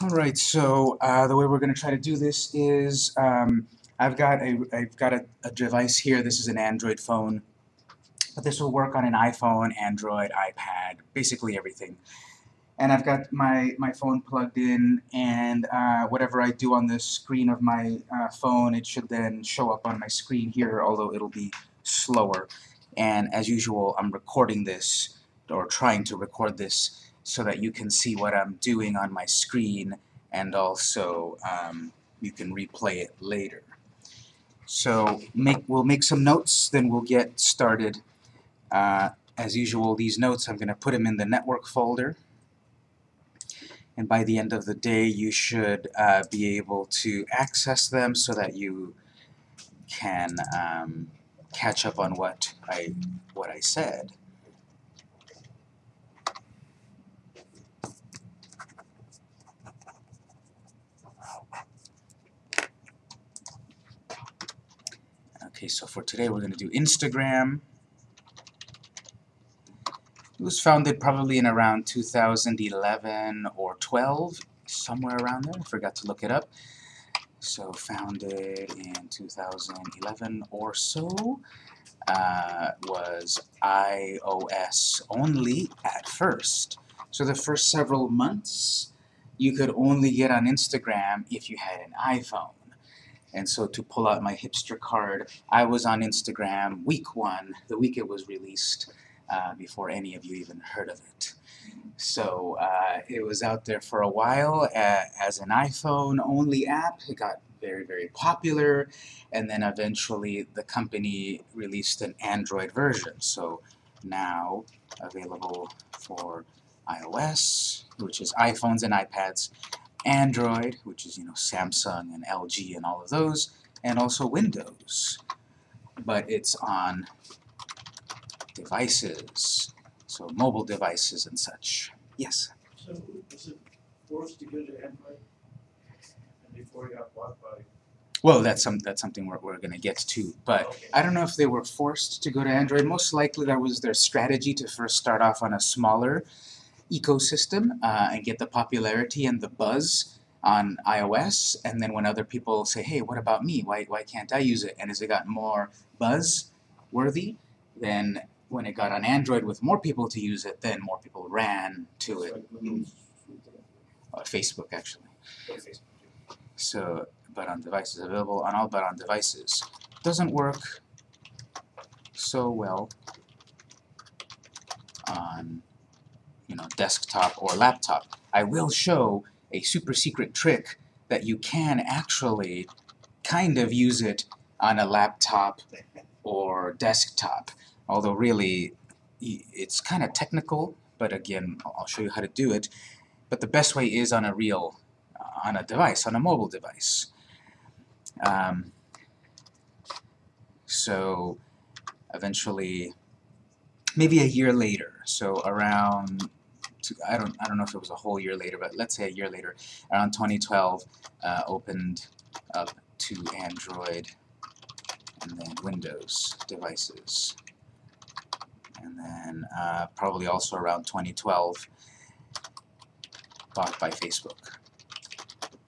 Alright, so uh, the way we're going to try to do this is um, I've got a I've got a, a device here. This is an Android phone, but this will work on an iPhone, Android, iPad, basically everything. And I've got my my phone plugged in, and uh, whatever I do on the screen of my uh, phone, it should then show up on my screen here, although it'll be slower. And as usual, I'm recording this or trying to record this so that you can see what I'm doing on my screen and also um, you can replay it later. So make, we'll make some notes, then we'll get started. Uh, as usual, these notes, I'm going to put them in the network folder. And by the end of the day, you should uh, be able to access them so that you can um, catch up on what I, what I said. Okay, so for today we're going to do Instagram. It was founded probably in around 2011 or 12, somewhere around there. I forgot to look it up. So founded in 2011 or so. Uh, was iOS only at first. So the first several months you could only get on Instagram if you had an iPhone. And so to pull out my hipster card, I was on Instagram week one, the week it was released, uh, before any of you even heard of it. So uh, it was out there for a while uh, as an iPhone-only app. It got very, very popular, and then eventually the company released an Android version. So now available for iOS, which is iPhones and iPads, Android, which is you know Samsung and LG and all of those, and also Windows. But it's on devices, so mobile devices and such. Yes? So was it forced to go to Android? And before it got bought by? Well, that's some that's something we're we're gonna get to. But Okay. I don't know if they were forced to go to Android. Most likely that was their strategy to first start off on a smaller ecosystem uh, and get the popularity and the buzz on iOS. And then when other people say, "Hey, what about me? Why why can't I use it?" and as it got more buzz worthy, then when it got on Android with more people to use it, then more people ran to it. Windows. Uh, Facebook actually. So, but on devices available on all but on devices. Doesn't work so well on desktop or laptop. I will show a super secret trick that you can actually kind of use it on a laptop or desktop. Although really it's kind of technical, but again I'll show you how to do it. But the best way is on a real on a device, on a mobile device. Um, so eventually, maybe a year later, so around, two, I don't, I don't know if it was a whole year later, but let's say a year later, around 2012, uh, opened up to Android and then Windows devices. And then uh, probably also around 2012, bought by Facebook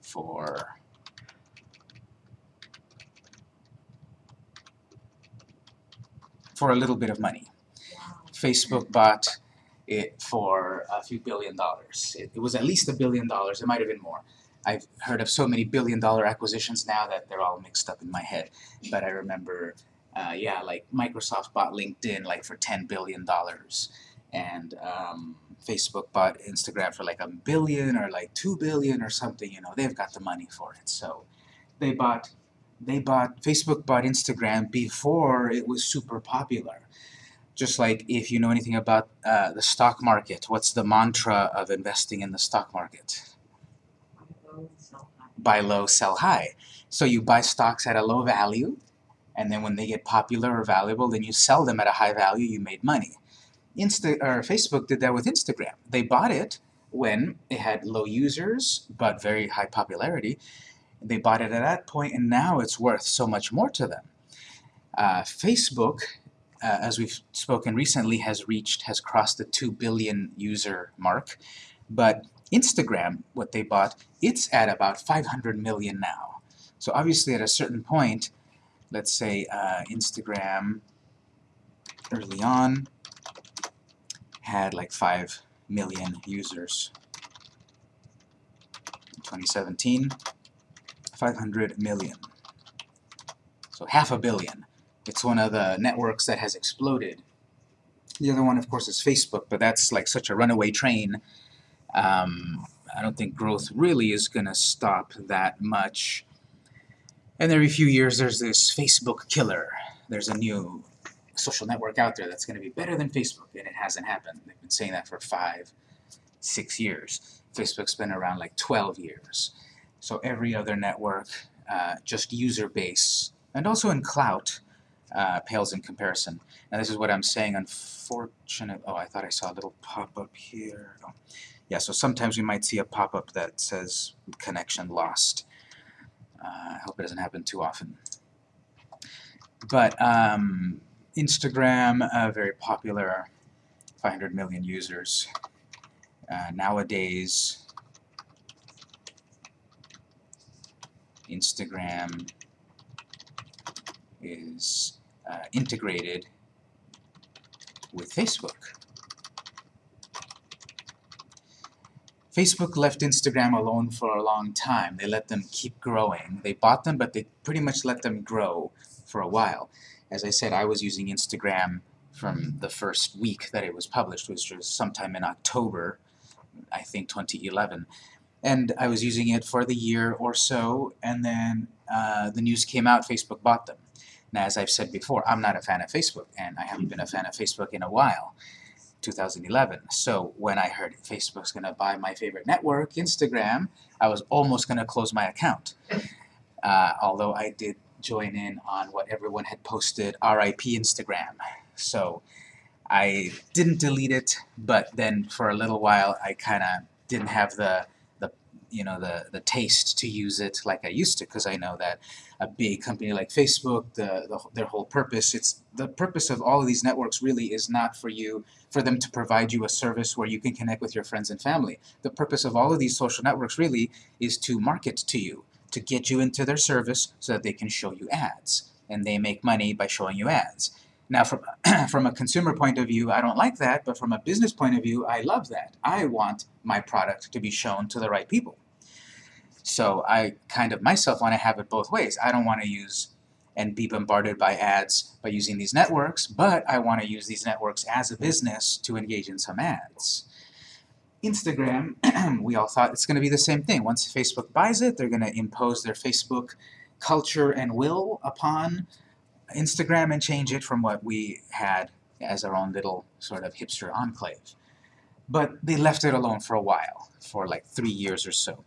for for a little bit of money. Facebook bought it for a few billion dollars. It, it was at least a billion dollars. It might have been more. I've heard of so many billion dollar acquisitions now that they're all mixed up in my head. But I remember, uh, yeah, like Microsoft bought LinkedIn like for ten billion dollars, and um, Facebook bought Instagram for like a billion or like two billion or something. You know, they've got the money for it. So they bought, they bought Facebook bought Instagram before it was super popular. Just like if you know anything about uh, the stock market, what's the mantra of investing in the stock market? Buy low, sell high. So you buy stocks at a low value, and then when they get popular or valuable, then you sell them at a high value. You made money. Insta or Facebook did that with Instagram. They bought it when it had low users but very high popularity. They bought it at that point, and now it's worth so much more to them. Uh, Facebook, uh, as we've spoken recently, has reached, has crossed the 2 billion user mark, but Instagram, what they bought, it's at about 500 million now. So obviously at a certain point, let's say uh, Instagram early on had like 5 million users. In 2017, 500 million. So half a billion. It's one of the networks that has exploded. The other one, of course, is Facebook, but that's like such a runaway train. Um, I don't think growth really is going to stop that much. And every few years there's this Facebook killer. There's a new social network out there that's going to be better than Facebook, and it hasn't happened. They've been saying that for five, six years. Facebook's been around like 12 years. So every other network, uh, just user base, and also in clout, uh, pales in comparison. Now this is what I'm saying, unfortunate, oh I thought I saw a little pop-up here. Oh. Yeah, so sometimes we might see a pop-up that says connection lost. Uh, I hope it doesn't happen too often. But um, Instagram, uh, very popular, 500 million users. Uh, nowadays, Instagram is uh, integrated with Facebook. Facebook left Instagram alone for a long time. They let them keep growing. They bought them, but they pretty much let them grow for a while. As I said, I was using Instagram from the first week that it was published, which was sometime in October, I think 2011. And I was using it for the year or so, and then uh, the news came out, Facebook bought them. Now, as I've said before, I'm not a fan of Facebook, and I haven't been a fan of Facebook in a while, 2011. So when I heard Facebook's going to buy my favorite network, Instagram, I was almost going to close my account. Uh, although I did join in on what everyone had posted, RIP Instagram. So I didn't delete it, but then for a little while I kind of didn't have the you know the the taste to use it like I used to because I know that a big company like Facebook the, the their whole purpose it's the purpose of all of these networks really is not for you for them to provide you a service where you can connect with your friends and family the purpose of all of these social networks really is to market to you to get you into their service so that they can show you ads and they make money by showing you ads now, from, from a consumer point of view, I don't like that, but from a business point of view, I love that. I want my product to be shown to the right people. So I kind of myself want to have it both ways. I don't want to use and be bombarded by ads by using these networks, but I want to use these networks as a business to engage in some ads. Instagram, we all thought it's going to be the same thing. Once Facebook buys it, they're going to impose their Facebook culture and will upon Instagram and change it from what we had as our own little sort of hipster enclave. But they left it alone for a while, for like three years or so.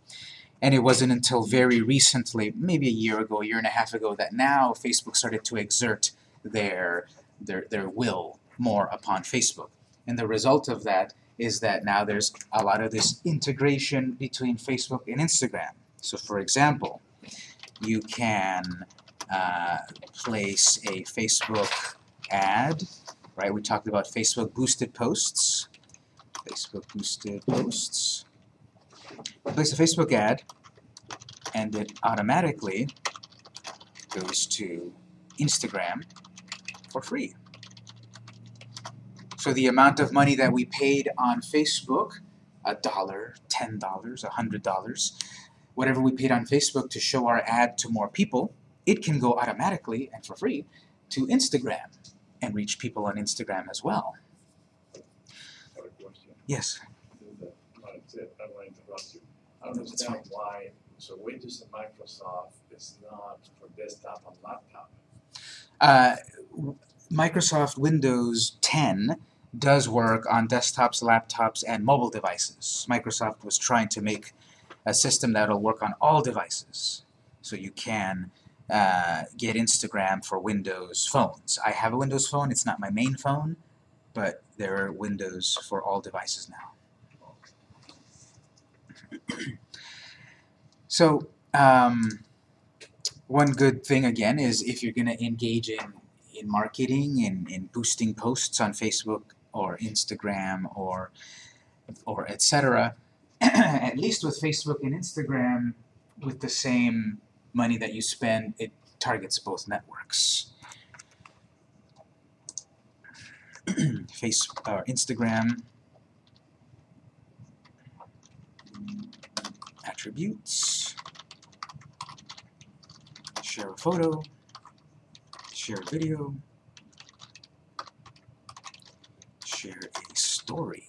And it wasn't until very recently, maybe a year ago, a year and a half ago, that now Facebook started to exert their, their, their will more upon Facebook. And the result of that is that now there's a lot of this integration between Facebook and Instagram. So for example, you can uh, place a Facebook ad, right? We talked about Facebook boosted posts. Facebook boosted posts place a Facebook ad, and it automatically goes to Instagram for free. So the amount of money that we paid on Facebook, a dollar, ten dollars, a hundred dollars, whatever we paid on Facebook to show our ad to more people, it can go automatically and for free to Instagram and reach people on Instagram as well. Yes. I don't want to interrupt you. I don't understand why, so Windows and Microsoft is not for desktop and laptop. Uh, Microsoft Windows 10 does work on desktops, laptops, and mobile devices. Microsoft was trying to make a system that'll work on all devices. So you can uh, get Instagram for Windows phones. I have a Windows phone, it's not my main phone, but there are Windows for all devices now. so um, one good thing again is if you're going to engage in, in marketing and in boosting posts on Facebook or Instagram or or etc. at least with Facebook and Instagram, with the same money that you spend, it targets both networks. Face or Instagram attributes, share a photo, share a video, share a story.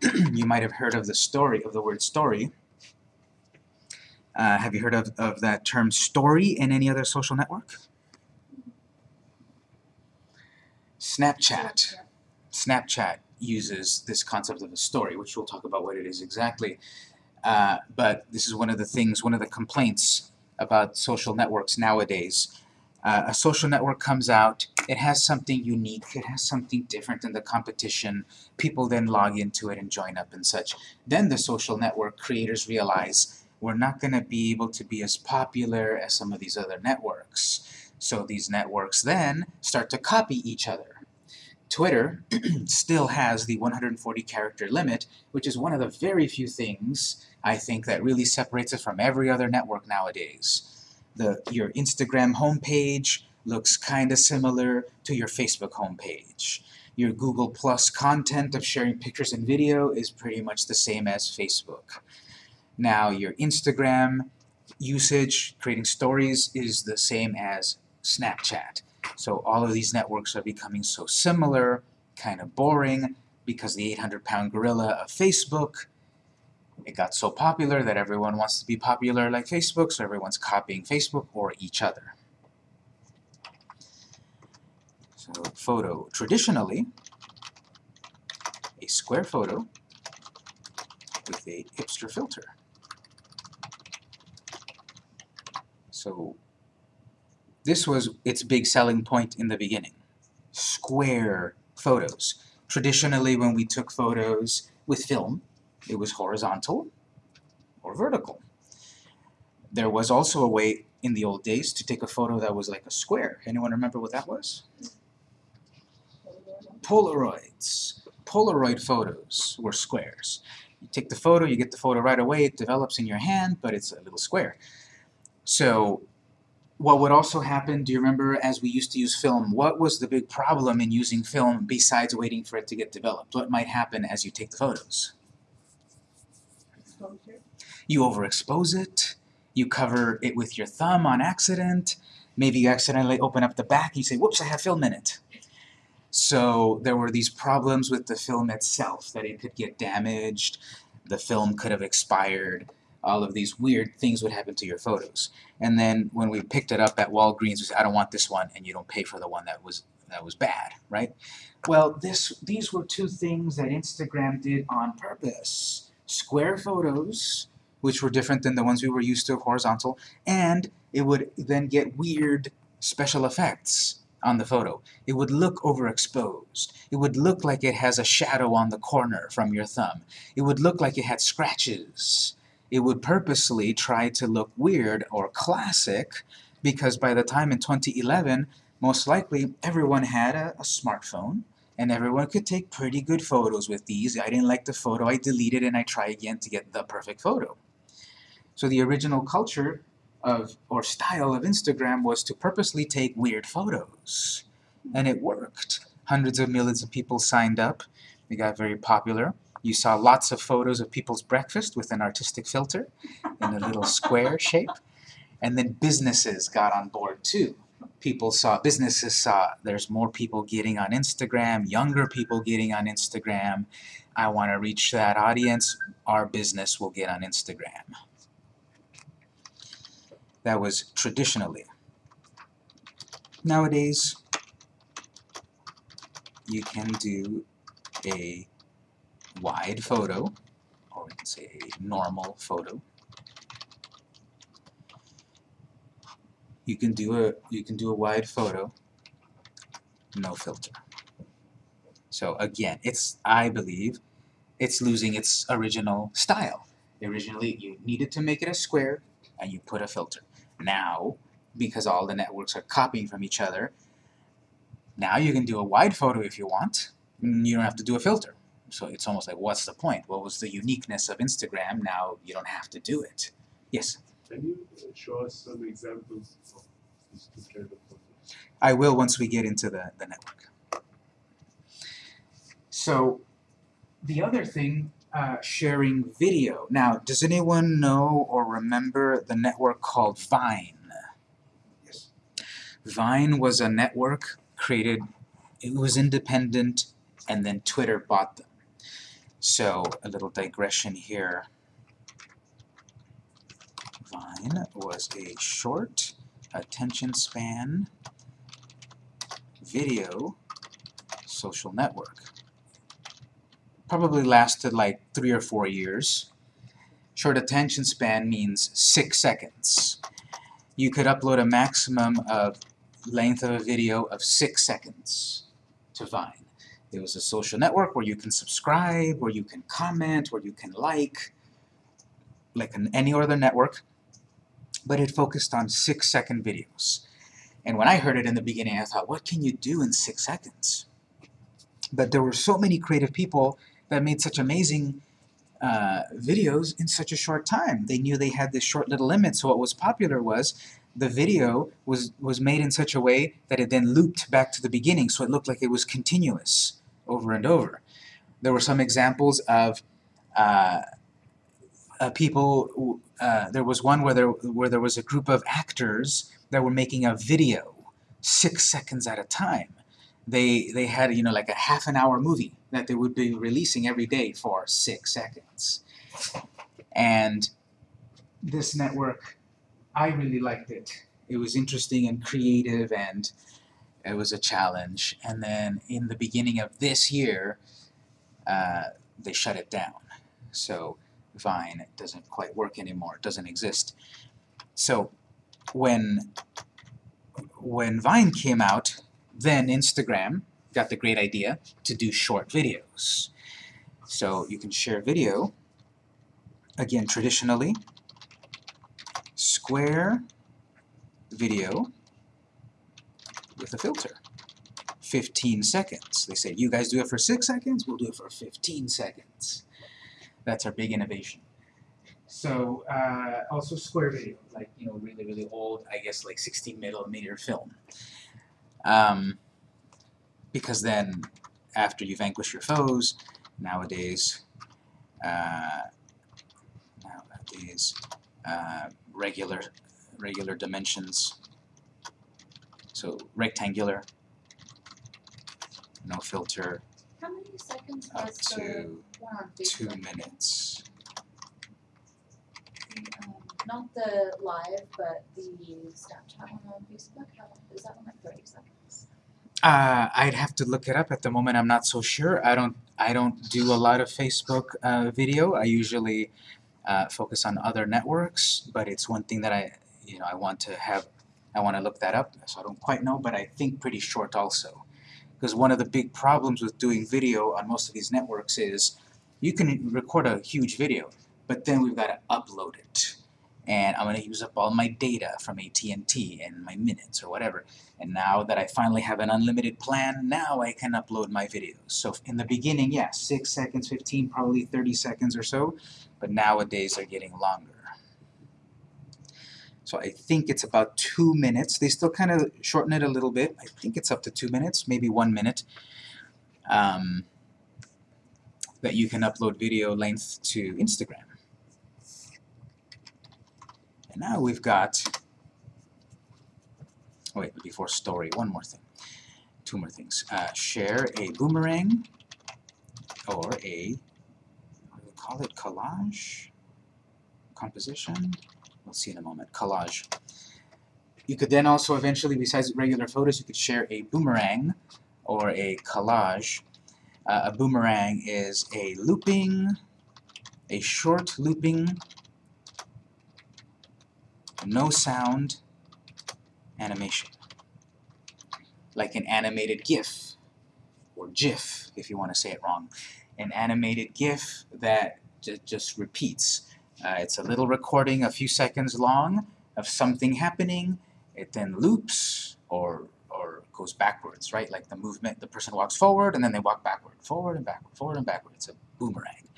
you might have heard of the story, of the word story. Uh, have you heard of, of that term story in any other social network? Snapchat. Snapchat uses this concept of a story, which we'll talk about what it is exactly. Uh, but this is one of the things, one of the complaints about social networks nowadays. Uh, a social network comes out, it has something unique, it has something different than the competition, people then log into it and join up and such. Then the social network creators realize we're not going to be able to be as popular as some of these other networks. So these networks then start to copy each other. Twitter still has the 140 character limit, which is one of the very few things I think that really separates it from every other network nowadays. The, your Instagram homepage looks kind of similar to your Facebook homepage. Your Google Plus content of sharing pictures and video is pretty much the same as Facebook. Now your Instagram usage, creating stories, is the same as Snapchat. So all of these networks are becoming so similar, kind of boring, because the 800-pound gorilla of Facebook, it got so popular that everyone wants to be popular like Facebook, so everyone's copying Facebook or each other. So photo, traditionally, a square photo with a hipster filter. So this was its big selling point in the beginning. Square photos. Traditionally, when we took photos with film, it was horizontal or vertical. There was also a way in the old days to take a photo that was like a square. Anyone remember what that was? Polaroids. Polaroid photos were squares. You take the photo, you get the photo right away, it develops in your hand, but it's a little square. So what would also happen, do you remember as we used to use film, what was the big problem in using film besides waiting for it to get developed? What might happen as you take the photos? You overexpose it, you cover it with your thumb on accident, maybe you accidentally open up the back and you say, whoops, I have film in it. So there were these problems with the film itself, that it could get damaged, the film could have expired, all of these weird things would happen to your photos. And then when we picked it up at Walgreens, we said, I don't want this one, and you don't pay for the one that was that was bad, right? Well, this these were two things that Instagram did on purpose. Square photos, which were different than the ones we were used to, horizontal, and it would then get weird special effects on the photo. It would look overexposed. It would look like it has a shadow on the corner from your thumb. It would look like it had scratches it would purposely try to look weird or classic because by the time in 2011, most likely everyone had a, a, smartphone and everyone could take pretty good photos with these. I didn't like the photo, I deleted and I try again to get the perfect photo. So the original culture of or style of Instagram was to purposely take weird photos. And it worked. Hundreds of millions of people signed up. It got very popular. You saw lots of photos of people's breakfast with an artistic filter in a little square shape. And then businesses got on board too. People saw, businesses saw there's more people getting on Instagram, younger people getting on Instagram. I want to reach that audience. Our business will get on Instagram. That was traditionally. Nowadays, you can do a wide photo, or we can say a normal photo. You can do a you can do a wide photo, no filter. So again, it's I believe it's losing its original style. Originally, you needed to make it a square, and you put a filter. Now, because all the networks are copying from each other, now you can do a wide photo if you want. You don't have to do a filter So it's almost like, what's the point? What was the uniqueness of Instagram? Now you don't have to do it. Yes, Can you show us some examples of these two kind of photos? I will once we get into the, the network. So the other thing, uh, sharing video. Now, does anyone know or remember the network called Vine? Yes. Vine was a network created, it was independent, and then Twitter bought them. So, a little digression here. Vine was a short attention span video social network. Probably lasted like three or four years. Short attention span means six seconds. You could upload a maximum of length of a video of six seconds to Vine. It was a social network where you can subscribe, where you can comment, where you can like, like in any other network, but it focused on six second videos. And when I heard it in the beginning, I thought, what can you do in six seconds? But there were so many creative people that made such amazing uh, videos in such a short time. They knew they had this short little limit, so what was popular was the video was, was made in such a way that it then looped back to the beginning, so it looked like it was continuous over and over. There were some examples of uh, uh, people, uh, there was one where there, where there was a group of actors that were making a video six seconds at a time. They, they had, you know, like a half an hour movie that they would be releasing every day for six seconds. And this network, I really liked it. It was interesting and creative and it was a challenge. And then in the beginning of this year, uh, they shut it down. So Vine doesn't quite work anymore, it doesn't exist. So when when Vine came out, then Instagram got the great idea to do short videos. So you can share video, again traditionally, square video with a filter. 15 seconds. They say, you guys do it for 6 seconds, we'll do it for 15 seconds. That's our big innovation. So, uh, also square video, like, you know, really, really old, I guess like 16 millimeter film. Um, because then, after you vanquish your foes, nowadays, uh, nowadays, uh, regular, regular dimensions, so rectangular, no filter, How many seconds up to two minutes. Um, Not the live, but the Snapchat one on Facebook, how, is that one like thirty seconds? Uh, I'd have to look it up. At the moment, I'm not so sure. I don't. I don't do a lot of Facebook uh, video. I usually uh, focus on other networks, but it's one thing that I, you know, I want to have. I want to look that up. So I don't quite know, but I think pretty short also. Because one of the big problems with doing video on most of these networks is you can record a huge video, but then we've got to upload it. And I'm going to use up all my data from AT&T and my minutes or whatever. And now that I finally have an unlimited plan, now I can upload my videos. So in the beginning, yeah, 6 seconds, 15, probably 30 seconds or so, but nowadays they're getting longer. So I think it's about two minutes. They still kind of shorten it a little bit. I think it's up to two minutes, maybe one minute. Um, that you can upload video length to Instagram. And now we've got Oh, wait, before story, one more thing. Two more things. Uh, share a boomerang or a, we call it, collage? Composition? We'll see in a moment. Collage. You could then also eventually, besides regular photos, you could share a boomerang or a collage. Uh, a boomerang is a looping, a short looping, no sound, animation. Like an animated GIF, or GIF, if you want to say it wrong. An animated GIF that ju just repeats. Uh, it's a little recording a few seconds long of something happening. It then loops, or, or goes backwards, right? Like the movement, the person walks forward and then they walk backward, forward and backward, forward and backward. It's a boomerang.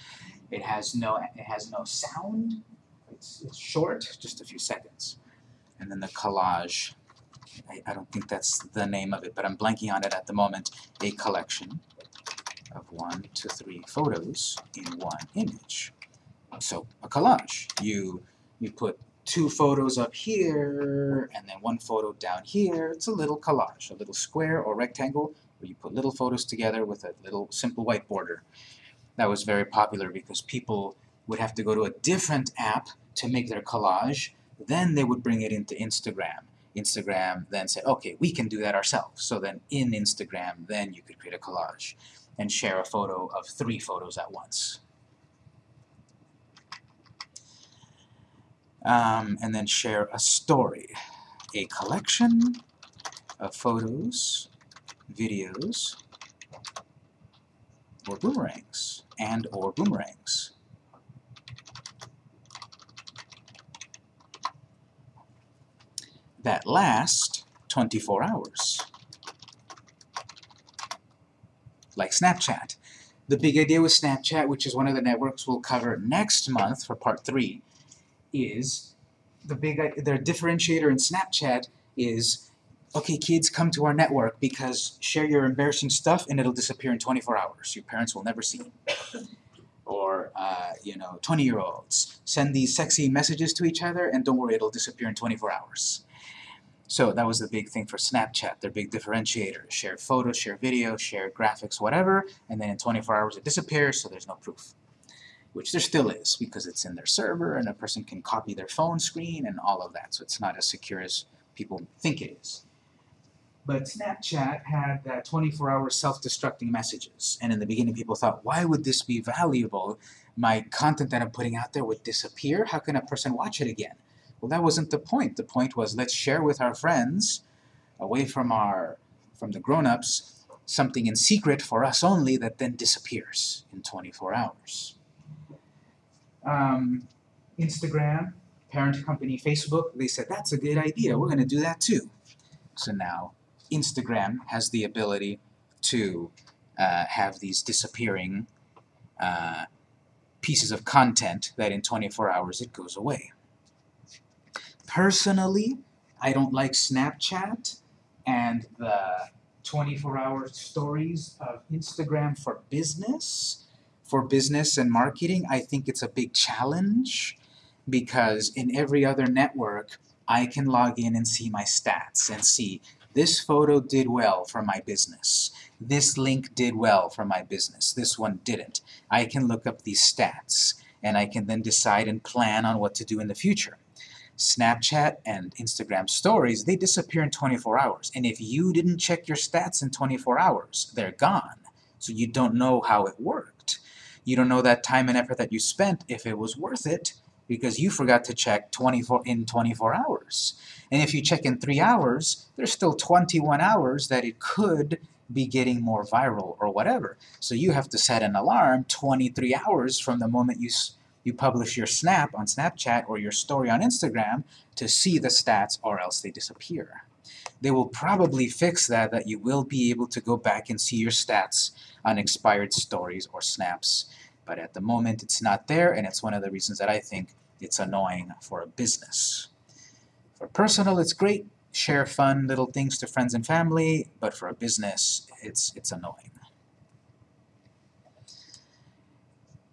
It has no it has no sound. It's, it's short, just a few seconds. And then the collage, I, I don't think that's the name of it, but I'm blanking on it at the moment. A collection of one to three photos in one image. So a collage. You you put two photos up here and then one photo down here. It's a little collage, a little square or rectangle where you put little photos together with a little simple white border. That was very popular because people would have to go to a different app to make their collage. Then they would bring it into Instagram. Instagram then said, okay, we can do that ourselves. So then in Instagram, then you could create a collage and share a photo of three photos at once. Um, and then share a story, a collection of photos, videos, or boomerangs, and or boomerangs. That last 24 hours. Like Snapchat. The big idea with Snapchat, which is one of the networks we'll cover next month for part three, is the big their differentiator in Snapchat is okay kids come to our network because share your embarrassing stuff and it'll disappear in 24 hours your parents will never see it or uh, you know 20 year olds send these sexy messages to each other and don't worry it'll disappear in 24 hours so that was the big thing for Snapchat their big differentiator share photos share video share graphics whatever and then in 24 hours it disappears so there's no proof which there still is because it's in their server and a person can copy their phone screen and all of that. So it's not as secure as people think it is. But Snapchat had that 24-hour self-destructing messages. And in the beginning people thought, why would this be valuable? My content that I'm putting out there would disappear? How can a person watch it again? Well, that wasn't the point. The point was let's share with our friends, away from our from the grown-ups, something in secret for us only that then disappears in 24 hours um, Instagram, parent company Facebook, they said, that's a good idea, we're going to do that too. So now Instagram has the ability to uh, have these disappearing uh, pieces of content that in 24 hours it goes away. Personally, I don't like Snapchat and the 24-hour stories of Instagram for business for business and marketing, I think it's a big challenge because in every other network, I can log in and see my stats and see this photo did well for my business. This link did well for my business. This one didn't. I can look up these stats and I can then decide and plan on what to do in the future. Snapchat and Instagram stories, they disappear in 24 hours. And if you didn't check your stats in 24 hours, they're gone. So you don't know how it worked. You don't know that time and effort that you spent if it was worth it because you forgot to check 24 in 24 hours. And if you check in 3 hours, there's still 21 hours that it could be getting more viral or whatever. So you have to set an alarm 23 hours from the moment you you publish your snap on Snapchat or your story on Instagram to see the stats or else they disappear. They will probably fix that, that you will be able to go back and see your stats on expired stories or snaps. But at the moment it's not there and it's one of the reasons that I think it's annoying for a business. For personal it's great, share fun little things to friends and family, but for a business it's, it's annoying.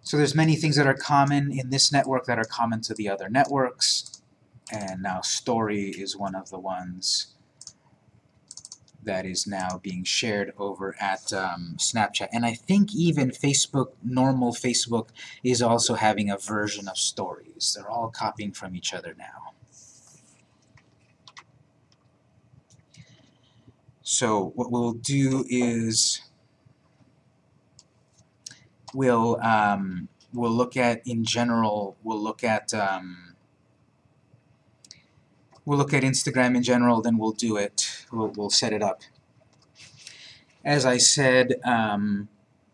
So there's many things that are common in this network that are common to the other networks, and now story is one of the ones that is now being shared over at um, Snapchat. And I think even Facebook, normal Facebook, is also having a version of stories. They're all copying from each other now. So what we'll do is we'll um, we'll look at in general. We'll look at um, we'll look at Instagram in general. Then we'll do it. We'll we'll set it up. As I said, um,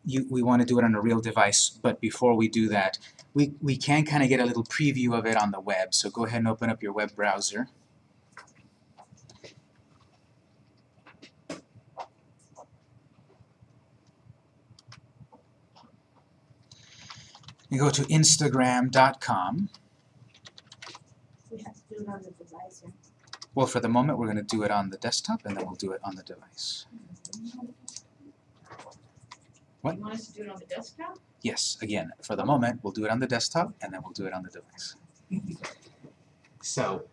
you, we want to do it on a real device. But before we do that, we we can kind of get a little preview of it on the web. So go ahead and open up your web browser. You go to instagram.com. We have to do it on the device, yeah. Well, for the moment, we're going to do it on the desktop, and then we'll do it on the device. What? You want us to do it on the desktop? Yes, again, for the moment, we'll do it on the desktop, and then we'll do it on the device. So,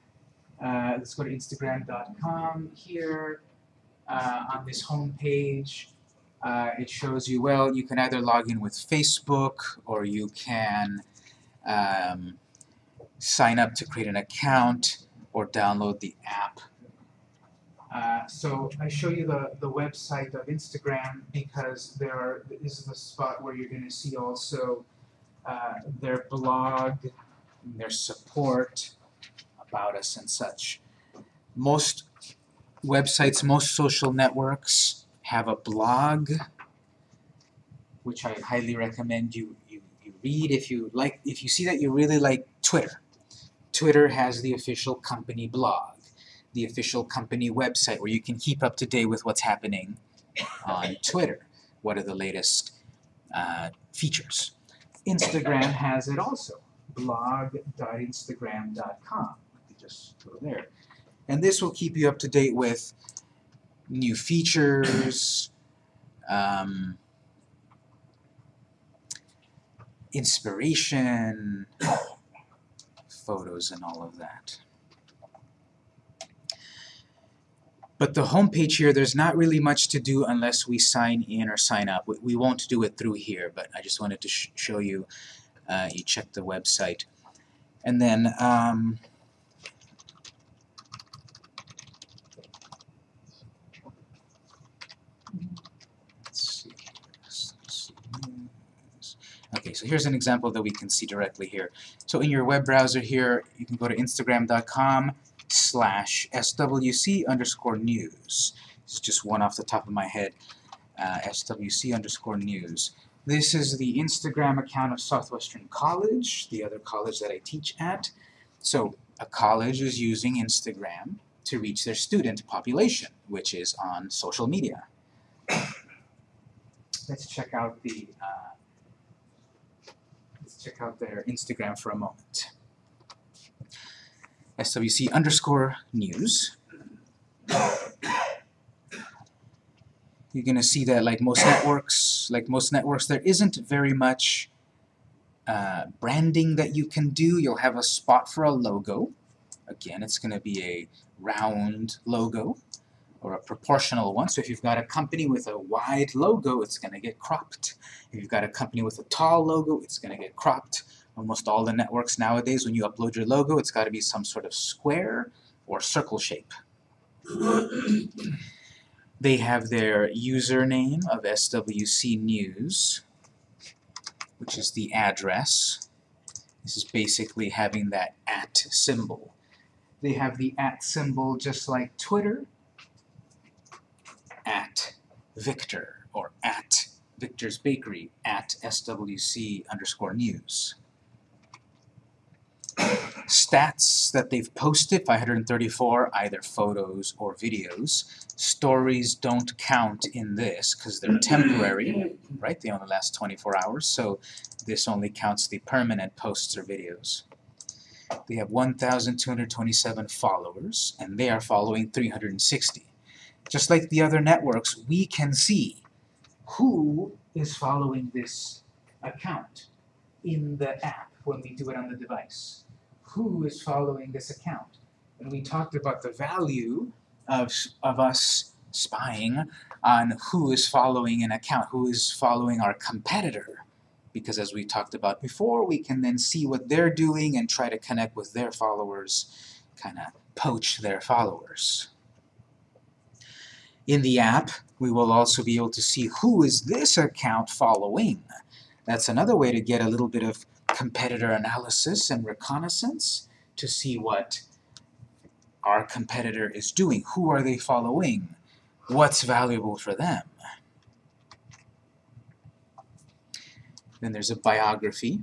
uh, let's go to Instagram.com here. Uh, on this home page, uh, it shows you, well, you can either log in with Facebook, or you can um, sign up to create an account, or download the app. Uh, so I show you the, the website of Instagram because there are, this is the spot where you're going to see also uh, their blog, their support about us and such. Most websites, most social networks have a blog, which I highly recommend you, you, you read if you like, if you see that you really like Twitter. Twitter has the official company blog, the official company website where you can keep up to date with what's happening on Twitter. What are the latest uh, features? Instagram has it also, blog.instagram.com. Just go there. And this will keep you up to date with new features, um, inspiration, photos and all of that. But the home page here, there's not really much to do unless we sign in or sign up. We, we won't do it through here, but I just wanted to sh show you, uh, you check the website. And then, um, let's see, let's see, news. Okay, so here's an example that we can see directly here. So in your web browser here, you can go to instagram.com slash swc underscore news. It's just one off the top of my head. Uh, swc underscore news. This is the Instagram account of Southwestern College, the other college that I teach at. So a college is using Instagram to reach their student population, which is on social media. Let's check out the uh, check out their Instagram for a moment. SWC underscore news. You're gonna see that like most networks, like most networks, there isn't very much uh, branding that you can do. You'll have a spot for a logo. Again, it's gonna be a round logo or a proportional one. So if you've got a company with a wide logo, it's gonna get cropped. If you've got a company with a tall logo, it's gonna get cropped almost all the networks nowadays, when you upload your logo, it's got to be some sort of square or circle shape. they have their username of SWC News, which is the address. This is basically having that at symbol. They have the at symbol just like Twitter, at Victor, or at Victor's Bakery, at SWC underscore news stats that they've posted, 534, either photos or videos. Stories don't count in this because they're mm-hmm. temporary, right? They only last 24 hours, so this only counts the permanent posts or videos. They have 1,227 followers, and they are following 360. Just like the other networks, we can see who is following this account in the app when we do it on the device who is following this account. And we talked about the value of, of us spying on who is following an account, who is following our competitor. Because as we talked about before, we can then see what they're doing and try to connect with their followers, kind of poach their followers. In the app, we will also be able to see who is this account following. That's another way to get a little bit of competitor analysis and reconnaissance to see what our competitor is doing. Who are they following? What's valuable for them? Then there's a biography.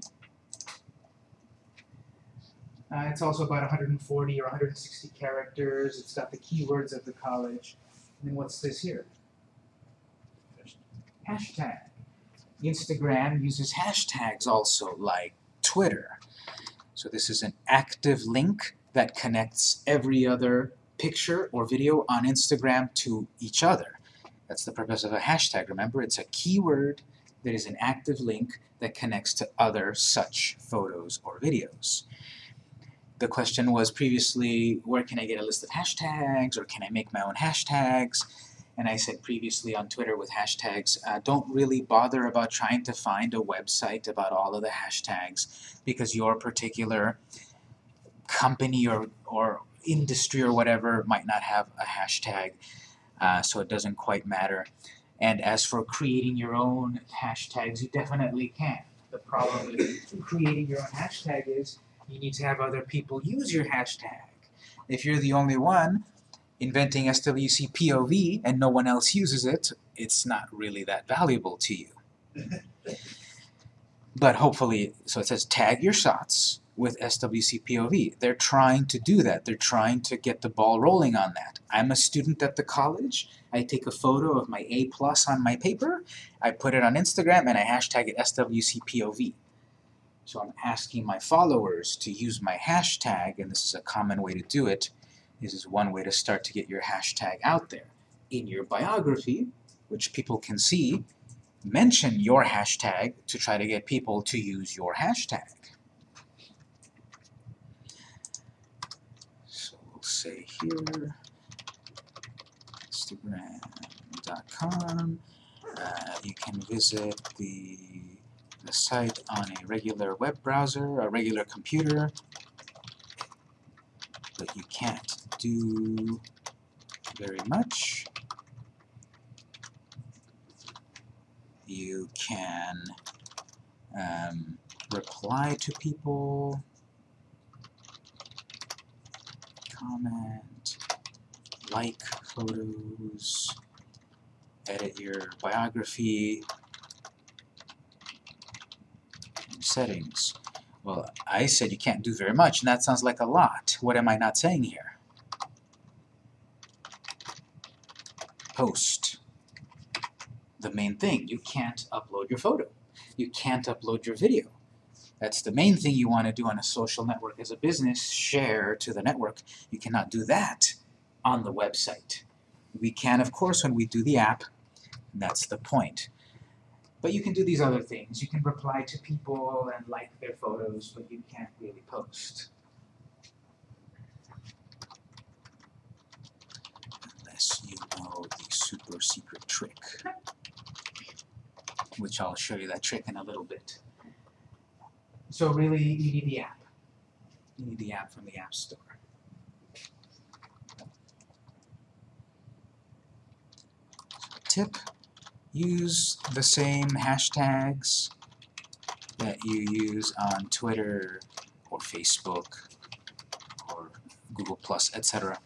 Uh, it's also about 140 or 160 characters. It's got the keywords of the college. And what's this here? Hashtag Instagram uses hashtags also, like Twitter. So this is an active link that connects every other picture or video on Instagram to each other. That's the purpose of a hashtag. Remember, it's a keyword that is an active link that connects to other such photos or videos. The question was previously, where can I get a list of hashtags, or can I make my own hashtags? And I said previously on Twitter with hashtags, uh, don't really bother about trying to find a website about all of the hashtags, because your particular company or, or industry or whatever might not have a hashtag, uh, so it doesn't quite matter. And as for creating your own hashtags, you definitely can. The problem with creating your own hashtag is you need to have other people use your hashtag. If you're the only one inventing SWC POV and no one else uses it, it's not really that valuable to you. But hopefully, so it says tag your shots with SWC POV. They're trying to do that. They're trying to get the ball rolling on that. I'm a student at the college. I take a photo of my A plus on my paper. I put it on Instagram and I hashtag it SWC POV. So I'm asking my followers to use my hashtag, and this is a common way to do it. This is one way to start to get your hashtag out there. In your biography, which people can see, mention your hashtag to try to get people to use your hashtag. So we'll say here, Instagram.com. Uh, you can visit the, the site on a regular web browser, a regular computer, but you can't do very much. You can um, reply to people, comment, like photos, edit your biography, settings. Well, I said you can't do very much, and that sounds like a lot. What am I not saying here? Post. The main thing, you can't upload your photo. You can't upload your video. That's the main thing you want to do on a social network as a business, share to the network. You cannot do that on the website. We can, of course, when we do the app, that's the point. But you can do these other things. You can reply to people and like their photos, but you can't really post. Unless you know the super secret trick. Which I'll show you that trick in a little bit. So really, you need the app. You need the app from the App Store. Tip, use the same hashtags that you use on Twitter or Facebook or Google Plus, etc.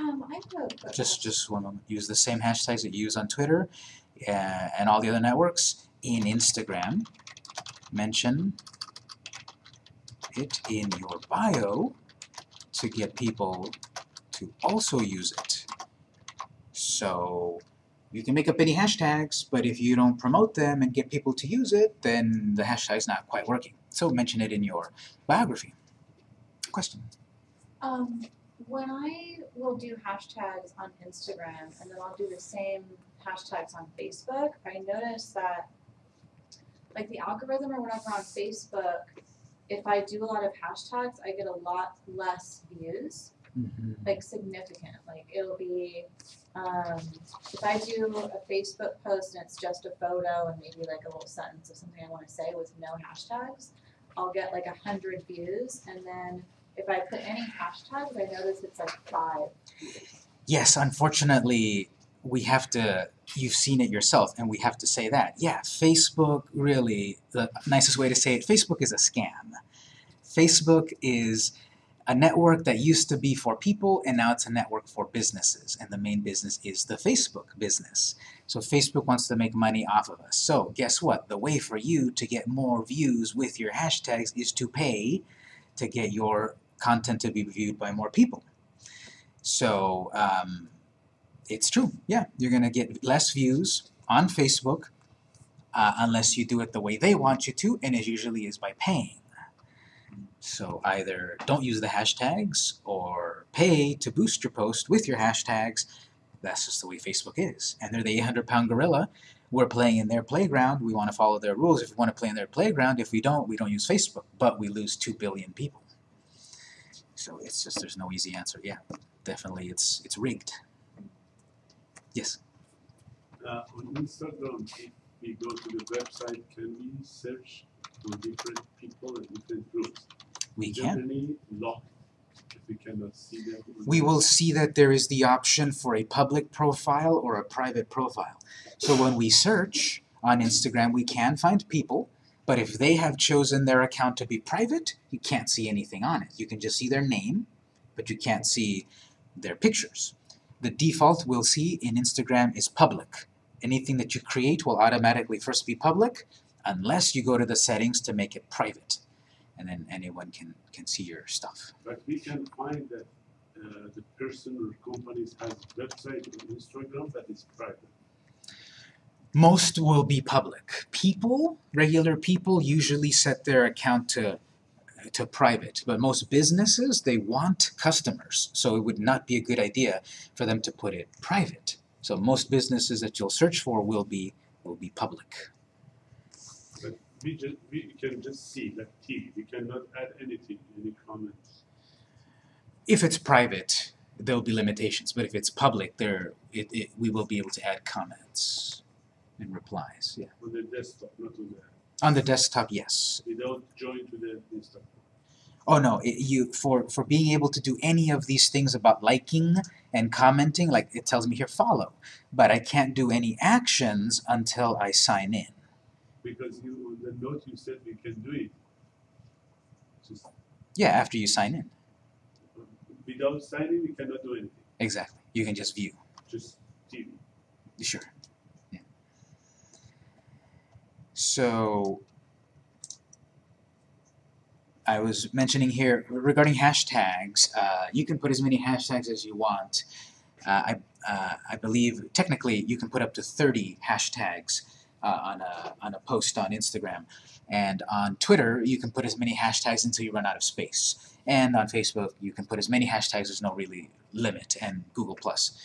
Um, I have a Just just one moment. Use the same hashtags that you use on Twitter uh, and all the other networks in Instagram. Mention it in your bio to get people to also use it. So you can make up any hashtags, but if you don't promote them and get people to use it, then the hashtag's not quite working. So mention it in your biography. Question? Um, when I will do hashtags on Instagram and then I'll do the same hashtags on Facebook, I notice that like the algorithm or whatever on Facebook, if I do a lot of hashtags, I get a lot less views, Mm-hmm. like significant. Like it'll be, um, if I do a Facebook post and it's just a photo and maybe like a little sentence of something I want to say with no hashtags, I'll get like a hundred views. And then if I put any hashtags, I notice it's like five. Yes, unfortunately, we have to, you've seen it yourself, and we have to say that. Yeah, Facebook really, the nicest way to say it, Facebook is a scam. Facebook is a network that used to be for people, and now it's a network for businesses, and the main business is the Facebook business. So Facebook wants to make money off of us. So guess what? The way for you to get more views with your hashtags is to pay to get your content to be viewed by more people. So um, it's true. Yeah, you're going to get less views on Facebook uh, unless you do it the way they want you to, and it usually is by paying. So either don't use the hashtags or pay to boost your post with your hashtags. That's just the way Facebook is. And they're the 800 pound gorilla. We're playing in their playground. We want to follow their rules. If we want to play in their playground, if we don't, we don't use Facebook. But we lose 2 billion people. So it's just, there's no easy answer. Yeah, definitely it's, it's rigged. Yes. Uh, on Instagram, if we go to the website, can we search for different people and different groups? We can. any lock if we cannot uh, see them? we will see that there is the option for a public profile or a private profile. So when we search on Instagram, we can find people, but if they have chosen their account to be private, you can't see anything on it. You can just see their name, but you can't see their pictures. The default we'll see in Instagram is public. Anything that you create will automatically first be public unless you go to the settings to make it private. And then anyone can, can see your stuff. But we can find that uh, the person or companies has website on Instagram that is private. most will be public. People, regular people, usually set their account to to private, but most businesses they want customers, so it would not be a good idea for them to put it private. So most businesses that you'll search for will be will be public. We just we can just see like T. We cannot add anything, any comments. If it's private, there'll be limitations, but if it's public, there it, it we will be able to add comments and replies. Yeah. on the desktop, not on the On the desktop, yes. without join to the Instagram. Oh no, it, you for for being able to do any of these things about liking and commenting, like it tells me here follow, but I can't do any actions until I sign in. Because you on the note you said we can do it. Just Yeah, after you sign in. without signing we cannot do anything. Exactly. You can just view. Just TV. Sure. Yeah. So I was mentioning here regarding hashtags. Uh, you can put as many hashtags as you want. Uh, I uh, I believe technically you can put up to 30 hashtags uh, on a on a post on Instagram, and on Twitter you can put as many hashtags until you run out of space. And on Facebook you can put as many hashtags. There's no really limit, and Google Plus.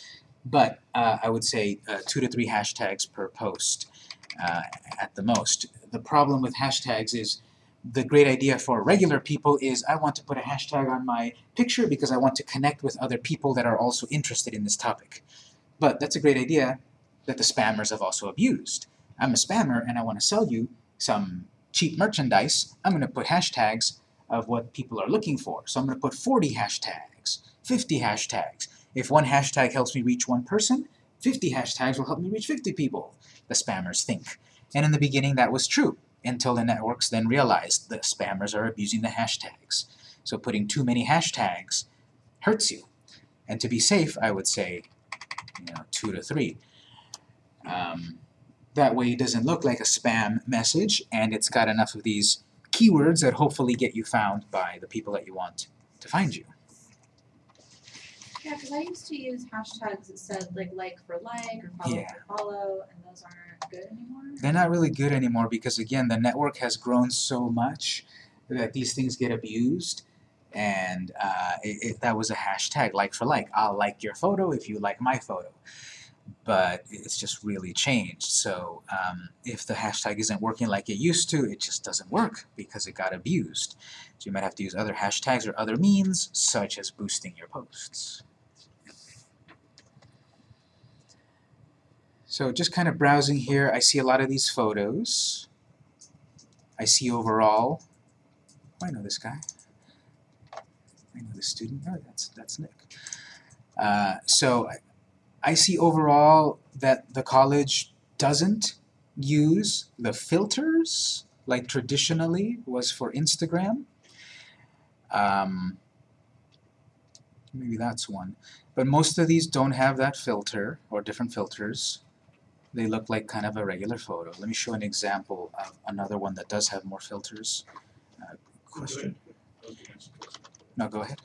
But uh, I would say uh, two to three hashtags per post uh, at the most. The problem with hashtags is the great idea for regular people is I want to put a hashtag on my picture because I want to connect with other people that are also interested in this topic. But that's a great idea that the spammers have also abused. I'm a spammer and I want to sell you some cheap merchandise. I'm going to put hashtags of what people are looking for. So I'm going to put 40 hashtags, 50 hashtags. If one hashtag helps me reach one person, 50 hashtags will help me reach 50 people, the spammers think. And in the beginning that was true until the networks then realized the spammers are abusing the hashtags. So putting too many hashtags hurts you. And to be safe, I would say, you know, two to three. Um, that way it doesn't look like a spam message, and it's got enough of these keywords that hopefully get you found by the people that you want to find you. Yeah, because I used to use hashtags that said like like for like or follow Yeah. for follow, and those aren't good anymore. They're not really good anymore because again, the network has grown so much that these things get abused. And uh, it, it, that was a hashtag, like for like. I'll like your photo if you like my photo. But it's just really changed. So um, if the hashtag isn't working like it used to, it just doesn't work because it got abused. So you might have to use other hashtags or other means, such as boosting your posts. So just kind of browsing here, I see a lot of these photos. I see overall, oh, I know this guy. I know this student. Oh, that's that's Nick. Uh, so I, see overall that the college doesn't use the filters like traditionally was for Instagram. Um, maybe that's one. But most of these don't have that filter or different filters they look like kind of a regular photo. Let me show an example of another one that does have more filters. Uh, question. No, go ahead.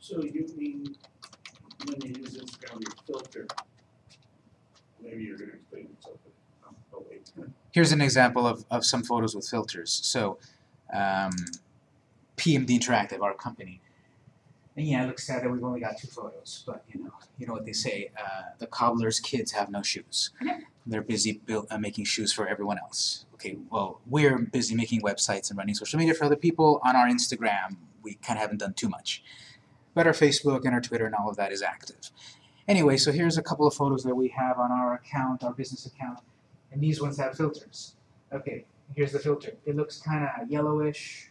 So you mean when you use Instagram, you filter, Maybe you're gonna explain it, here's an example of, of some photos with filters. So, um, PMD Interactive, our company. And yeah, it looks sad that we've only got two photos, but you know, you know what they say, uh, the cobbler's kids have no shoes. They're busy build, uh, making shoes for everyone else. Okay, well, we're busy making websites and running social media for other people. On our Instagram, we kind of haven't done too much. But our Facebook and our Twitter and all of that is active. Anyway, so here's a couple of photos that we have on our account, our business account, and these ones have filters. Okay, here's the filter. It looks kind of yellowish,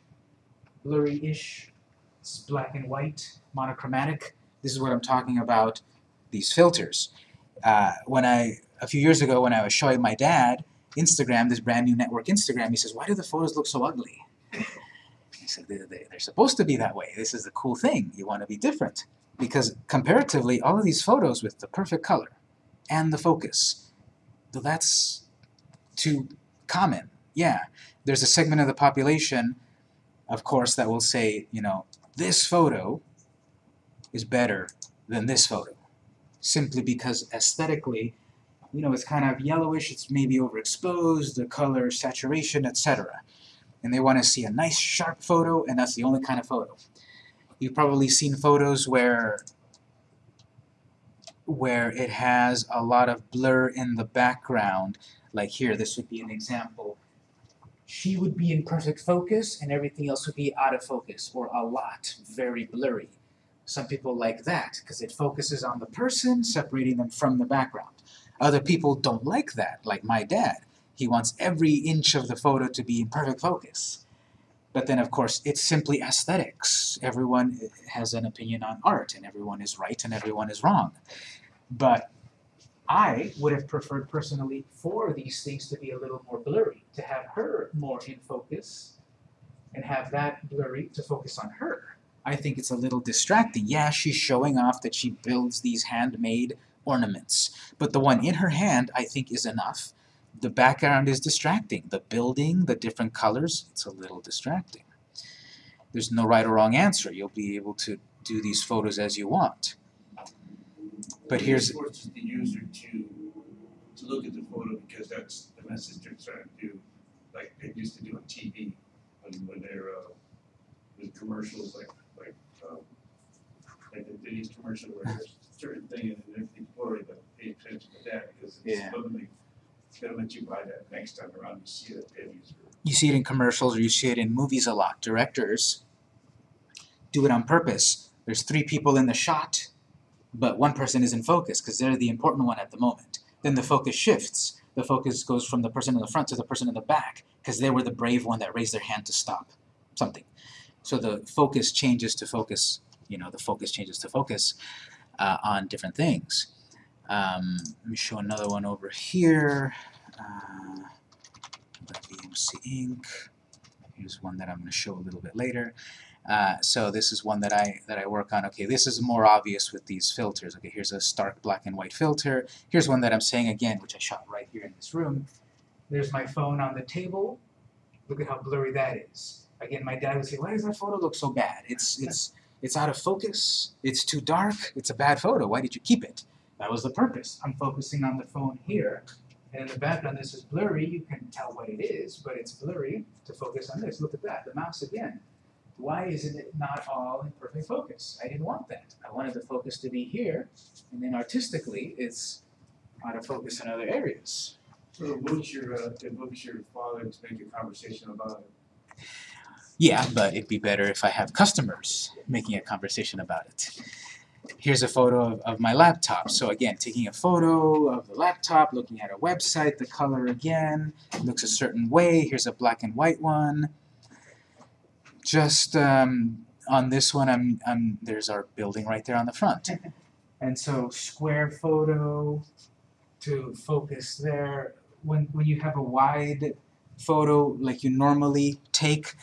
blurry-ish. It's black and white, monochromatic. This is what I'm talking about, these filters. Uh, when I, a few years ago when I was showing my dad Instagram, this brand new network Instagram, he says, why do the photos look so ugly? I said, they, they, they're supposed to be that way. This is the cool thing. You want to be different. Because comparatively, all of these photos with the perfect color and the focus, well, that's too common. Yeah, there's a segment of the population, of course, that will say, you know, this photo is better than this photo. Simply because aesthetically, you know, it's kind of yellowish, it's maybe overexposed, the color, saturation, etc. And they want to see a nice sharp photo, and that's the only kind of photo. You've probably seen photos where where it has a lot of blur in the background. Like here, this would be an example. She would be in perfect focus, and everything else would be out of focus, or a lot, very blurry. Some people like that, because it focuses on the person, separating them from the background. Other people don't like that, like my dad. He wants every inch of the photo to be in perfect focus. But then, of course, it's simply aesthetics. Everyone has an opinion on art, and everyone is right and everyone is wrong. But I would have preferred personally for these things to be a little more blurry, to have her more in focus, and have that blurry to focus on her. I think it's a little distracting. Yeah, she's showing off that she builds these handmade ornaments, but the one in her hand I think is enough. The background is distracting. The building, the different colors, it's a little distracting. There's no right or wrong answer. You'll be able to do these photos as you want. But here's It forces the user to, to look at the photo because that's the message they're trying to do, like they used to do on TV, when, when they're, uh, with commercials like, like, um, like the Denny's commercial where there's a certain thing and everything's blurry, but pay attention to that because it's Yeah. Literally gonna let you buy that next time around, you see it at Denny's you see it in commercials or you see it in movies a lot. Directors do it on purpose. There's three people in the shot, but one person is in focus because they're the important one at the moment. Then the focus shifts. The focus goes from the person in the front to the person in the back because they were the brave one that raised their hand to stop something. So the focus changes to focus, you know, the focus changes to focus uh, on different things. Um, let me show another one over here. Uh, VMC Inc. Here's one that I'm going to show a little bit later. Uh, so this is one that I that I work on. Okay, this is more obvious with these filters. Okay, here's a stark black and white filter. Here's one that I'm saying again, which I shot right here in this room. There's my phone on the table. Look at how blurry that is. Again, my dad would say, "Why does that photo look so bad? It's it's it's out of focus. It's too dark. It's a bad photo. Why did you keep it?" That was the purpose. I'm focusing on the phone here, and in the background this is blurry. You can tell what it is, but it's blurry to focus on this. Look at that. The mouse again. Why isn't it not all in perfect focus? I didn't want that. I wanted the focus to be here, and then artistically it's out of focus in other areas. So it moves your, uh, it your father to make a conversation about it. Yeah, but it'd be better if I have customers making a conversation about it. Here's a photo of, of my laptop. So again, taking a photo of the laptop, looking at a website, the color again, looks a certain way. Here's a black and white one. Just um, on this one, I'm, I'm, there's our building right there on the front. And so square photo to focus there. When, when you have a wide photo like you normally take,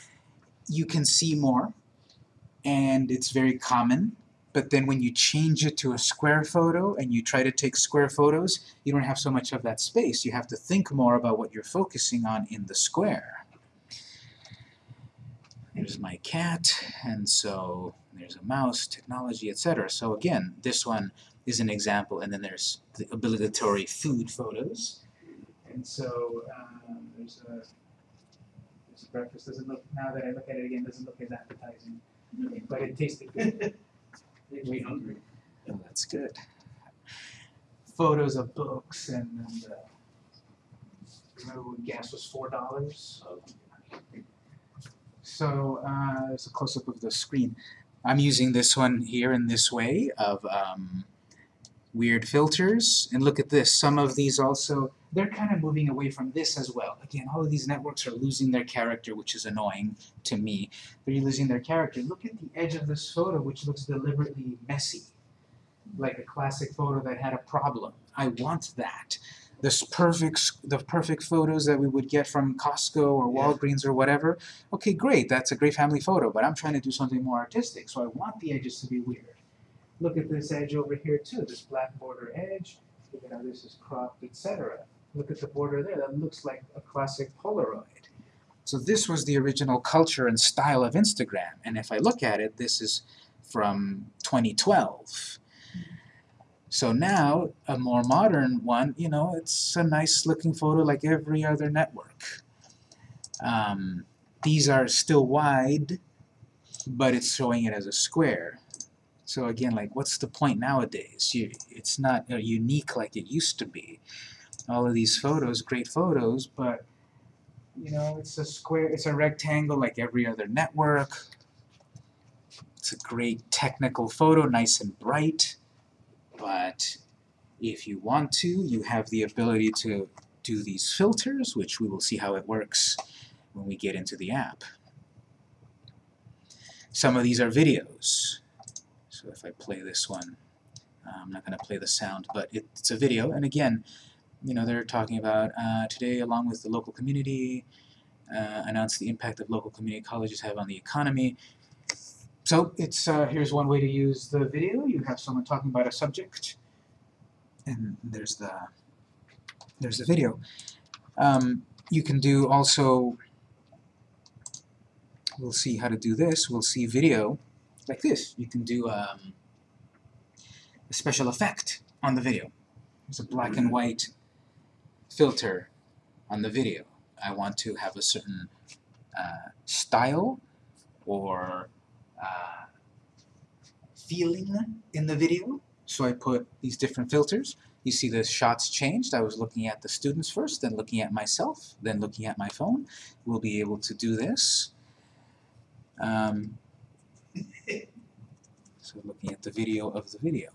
you can see more and it's very common. But then when you change it to a square photo and you try to take square photos, you don't have so much of that space. You have to think more about what you're focusing on in the square. There's my cat, and so there's a mouse, technology, etc. So again, this one is an example, and then there's the obligatory food photos. And so um, there's a, there's a breakfast, doesn't look, now that I look at it again, doesn't look as appetizing, but it tasted good. Makes me hungry. Oh, that's good. Photos of books and, and, uh, remember when gas was four dollars? So, uh, There's a close-up of the screen. I'm using this one here in this way of um, weird filters. And look at this. Some of these also, they're kind of moving away from this as well. Again, all of these networks are losing their character, which is annoying to me. They're losing their character. Look at the edge of this photo, which looks deliberately messy. Like a classic photo that had a problem. I want that. This perfect, the perfect photos that we would get from Costco or Yeah. Walgreens or whatever. Okay, great, that's a great family photo, but I'm trying to do something more artistic, so I want the edges to be weird. Look at this edge over here too, this black border edge. Look at how this is cropped, etc. Look at the border there, that looks like a classic Polaroid. So this was the original culture and style of Instagram, and if I look at it, this is from 2012. So now, a more modern one, you know, it's a nice looking photo like every other network. Um, these are still wide, but it's showing it as a square. So again, like, what's the point nowadays? You, it's not uh, unique like it used to be. All of these photos, great photos, but you know, it's a square, it's a rectangle like every other network. It's a great technical photo, nice and bright, but if you want to, you have the ability to do these filters, which we will see how it works when we get into the app. Some of these are videos. So if I play this one, I'm not going to play the sound, but it, it's a video, and again, you know, they're talking about uh, today, along with the local community, uh, announce the impact that local community colleges have on the economy. So it's uh, here's one way to use the video. You have someone talking about a subject, and there's the there's the video. Um, you can do also. We'll see how to do this. We'll see video like this. You can do um, a special effect on the video. There's a black and white filter on the video. I want to have a certain uh, style or uh, feeling in the video. So I put these different filters. You see the shots changed. I was looking at the students first, then looking at myself, then looking at my phone. We'll be able to do this. Um, so looking at the video of the video.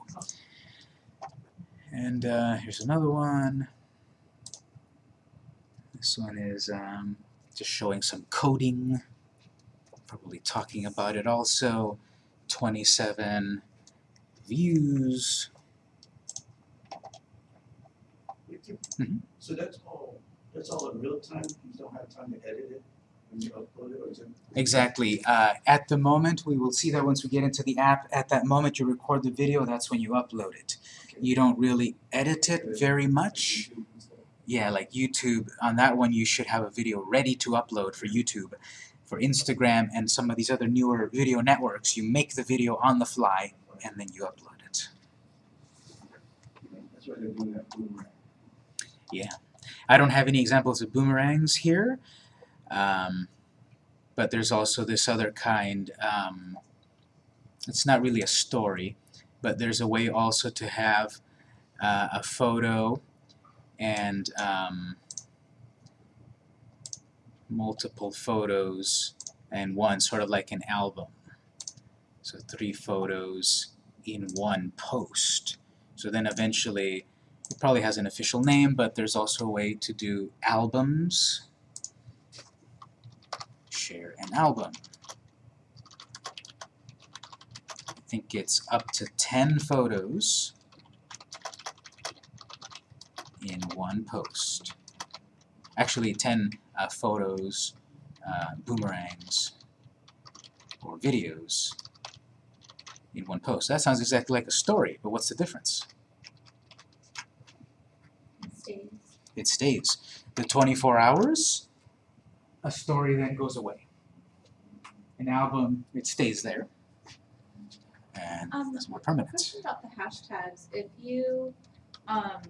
And uh, here's another one. This one is um, just showing some coding, probably talking about it also. 27 views. Mhm. So that's all, that's all in real time, you don't have time to edit it when you upload it, or is it? Exactly. Uh, at the moment, we will see that once we get into the app. At that moment, you record the video. That's when you upload it. You don't really edit it very much. Yeah, like YouTube. On that one, you should have a video ready to upload for YouTube. For Instagram and some of these other newer video networks, you make the video on the fly and then you upload it. That's why they're doing that boomerang. I don't have any examples of boomerangs here, um, but there's also this other kind. Um, it's not really a story, but there's a way also to have uh, a photo and um, multiple photos and one sort of like an album. So three photos in one post. So then eventually it probably has an official name, but there's also a way to do albums. Share an album. I think it's up to 10 photos in one post. Actually, 10 uh, photos, uh, boomerangs, or videos in one post. That sounds exactly like a story, but what's the difference? It stays. it stays. The 24 hours, a story then goes away. An album, it stays there. And Um, it's more permanent. Question about the hashtags. If you, um,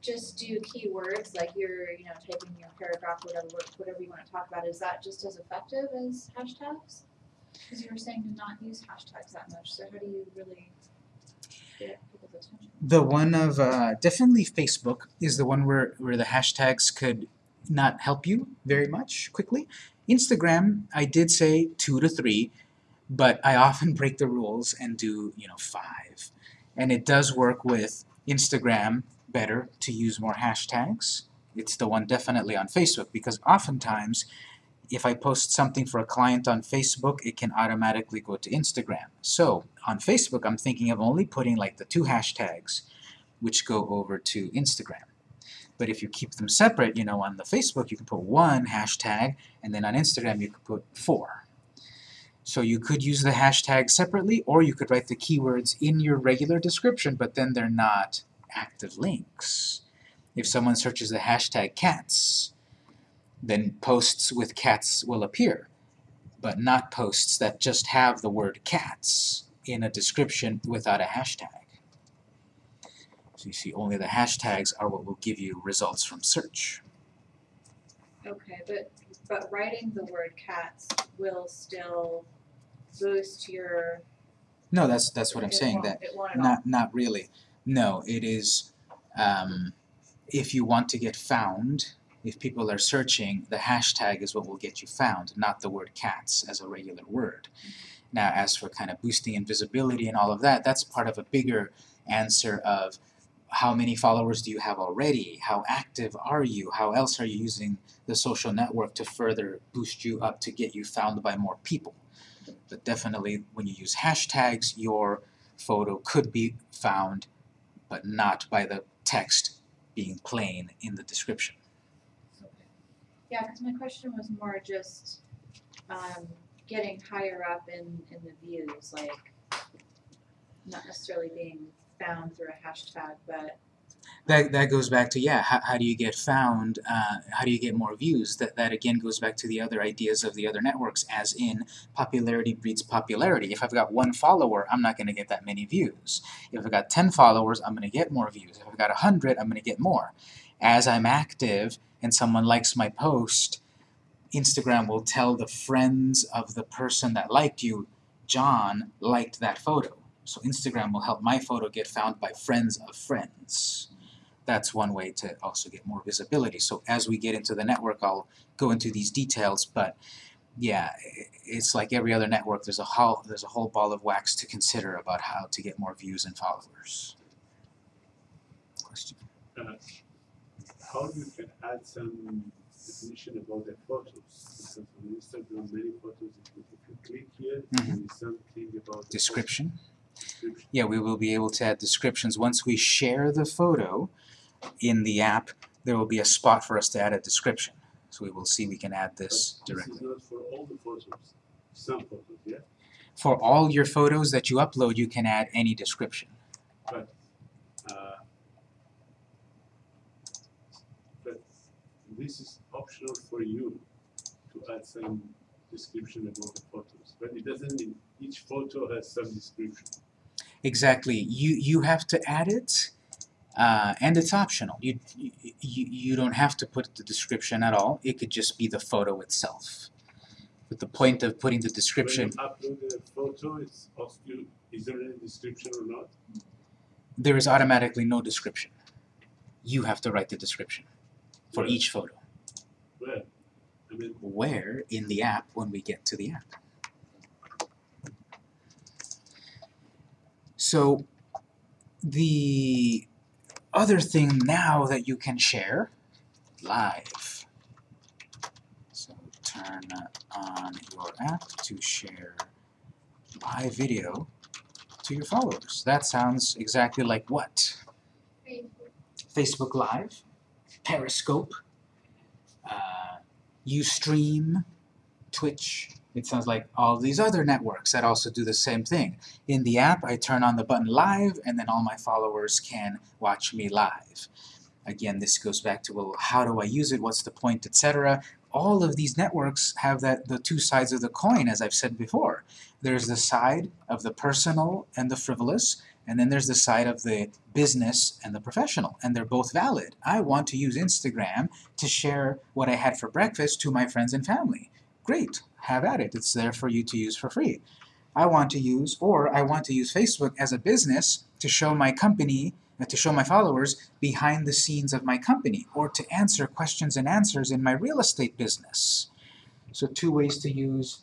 just do keywords, like you're, you know, typing your paragraph, whatever, whatever you wanna talk about, is that just as effective as hashtags? Cause you were saying to not use hashtags that much, so how do you really get people's attention? The one of uh, definitely Facebook is the one where, where the hashtags could not help you very much quickly. Instagram, I did say two to three, but I often break the rules and do, you know, five. And it does work with Instagram better to use more hashtags. It's the one definitely on Facebook because oftentimes if I post something for a client on Facebook, it can automatically go to Instagram. So on Facebook, I'm thinking of only putting like the two hashtags which go over to Instagram. But if you keep them separate, you know, on the Facebook you can put one hashtag, and then on Instagram you could put four. So you could use the hashtag separately, or you could write the keywords in your regular description, but then they're not active links. If someone searches the hashtag cats, then posts with cats will appear, but not posts that just have the word cats in a description without a hashtag. So you see, only the hashtags are what will give you results from search. Okay, but, but writing the word cats will still boost your. No, that's that's what I'm saying. That It won't at all. not not really. No, it is. Um, if you want to get found, if people are searching, the hashtag is what will get you found, not the word cats as a regular word. Now, as for kind of boosting invisibility and all of that, that's part of a bigger answer of how many followers do you have already? How active are you? How else are you using the social network to further boost you up to get you found by more people? But definitely, when you use hashtags, your photo could be found, but not by the text being plain in the description. Okay. Yeah, cause my question was more just, um, getting higher up in, in the views, like, not necessarily being found through a hashtag, but, That, that goes back to, yeah, how, how do you get found, uh, how do you get more views? That, that again goes back to the other ideas of the other networks, as in popularity breeds popularity. If I've got one follower, I'm not going to get that many views. If I've got 10 followers, I'm going to get more views. If I've got 100, I'm going to get more. As I'm active and someone likes my post, Instagram will tell the friends of the person that liked you, John liked that photo. So Instagram will help my photo get found by friends of friends. That's one way to also get more visibility. So as we get into the network, I'll go into these details, but yeah, it's like every other network, there's a whole, there's a whole ball of wax to consider about how to get more views and followers. Question? Uh, how you can add some definition about the photos? Because on Instagram, many photos, if you, click here, Mhm. there is something about the Description? description. Yeah, we will be able to add descriptions. Once we share the photo in the app, there will be a spot for us to add a description. So we will see we can add this But This directly. is not for all the photos, some photos, yeah? For all your photos that you upload, you can add any description. Uh, But this is optional for you to add some description about the photos, but it doesn't mean each photo has some description. Exactly. You you have to add it, uh, and it's optional. You, you you don't have to put the description at all. It could just be the photo itself. But the point of putting the description, When you upload a photo, it's you, is there any description or not? there is automatically no description. You have to write the description for Well, each photo. Well, I mean, Where in the app when we get to the app. So the other thing now that you can share live. So turn on your app to share live video to your followers. That sounds exactly like what? Facebook Live, Periscope, uh, Ustream, Twitch. It sounds like all these other networks that also do the same thing. In the app, I turn on the button live, and then all my followers can watch me live. Again, this goes back to, well, how do I use it? What's the point, etc. All of these networks have that the two sides of the coin, as I've said before. There's the side of the personal and the frivolous, And then there's the side of the business and the professional, and they're both valid. I want to use Instagram to share what I had for breakfast to my friends and family. Great, have at it. It's there for you to use for free. I want to use, or I want to use Facebook as a business to show my company, uh, to show my followers behind the scenes of my company, or to answer questions and answers in my real estate business. So two ways to use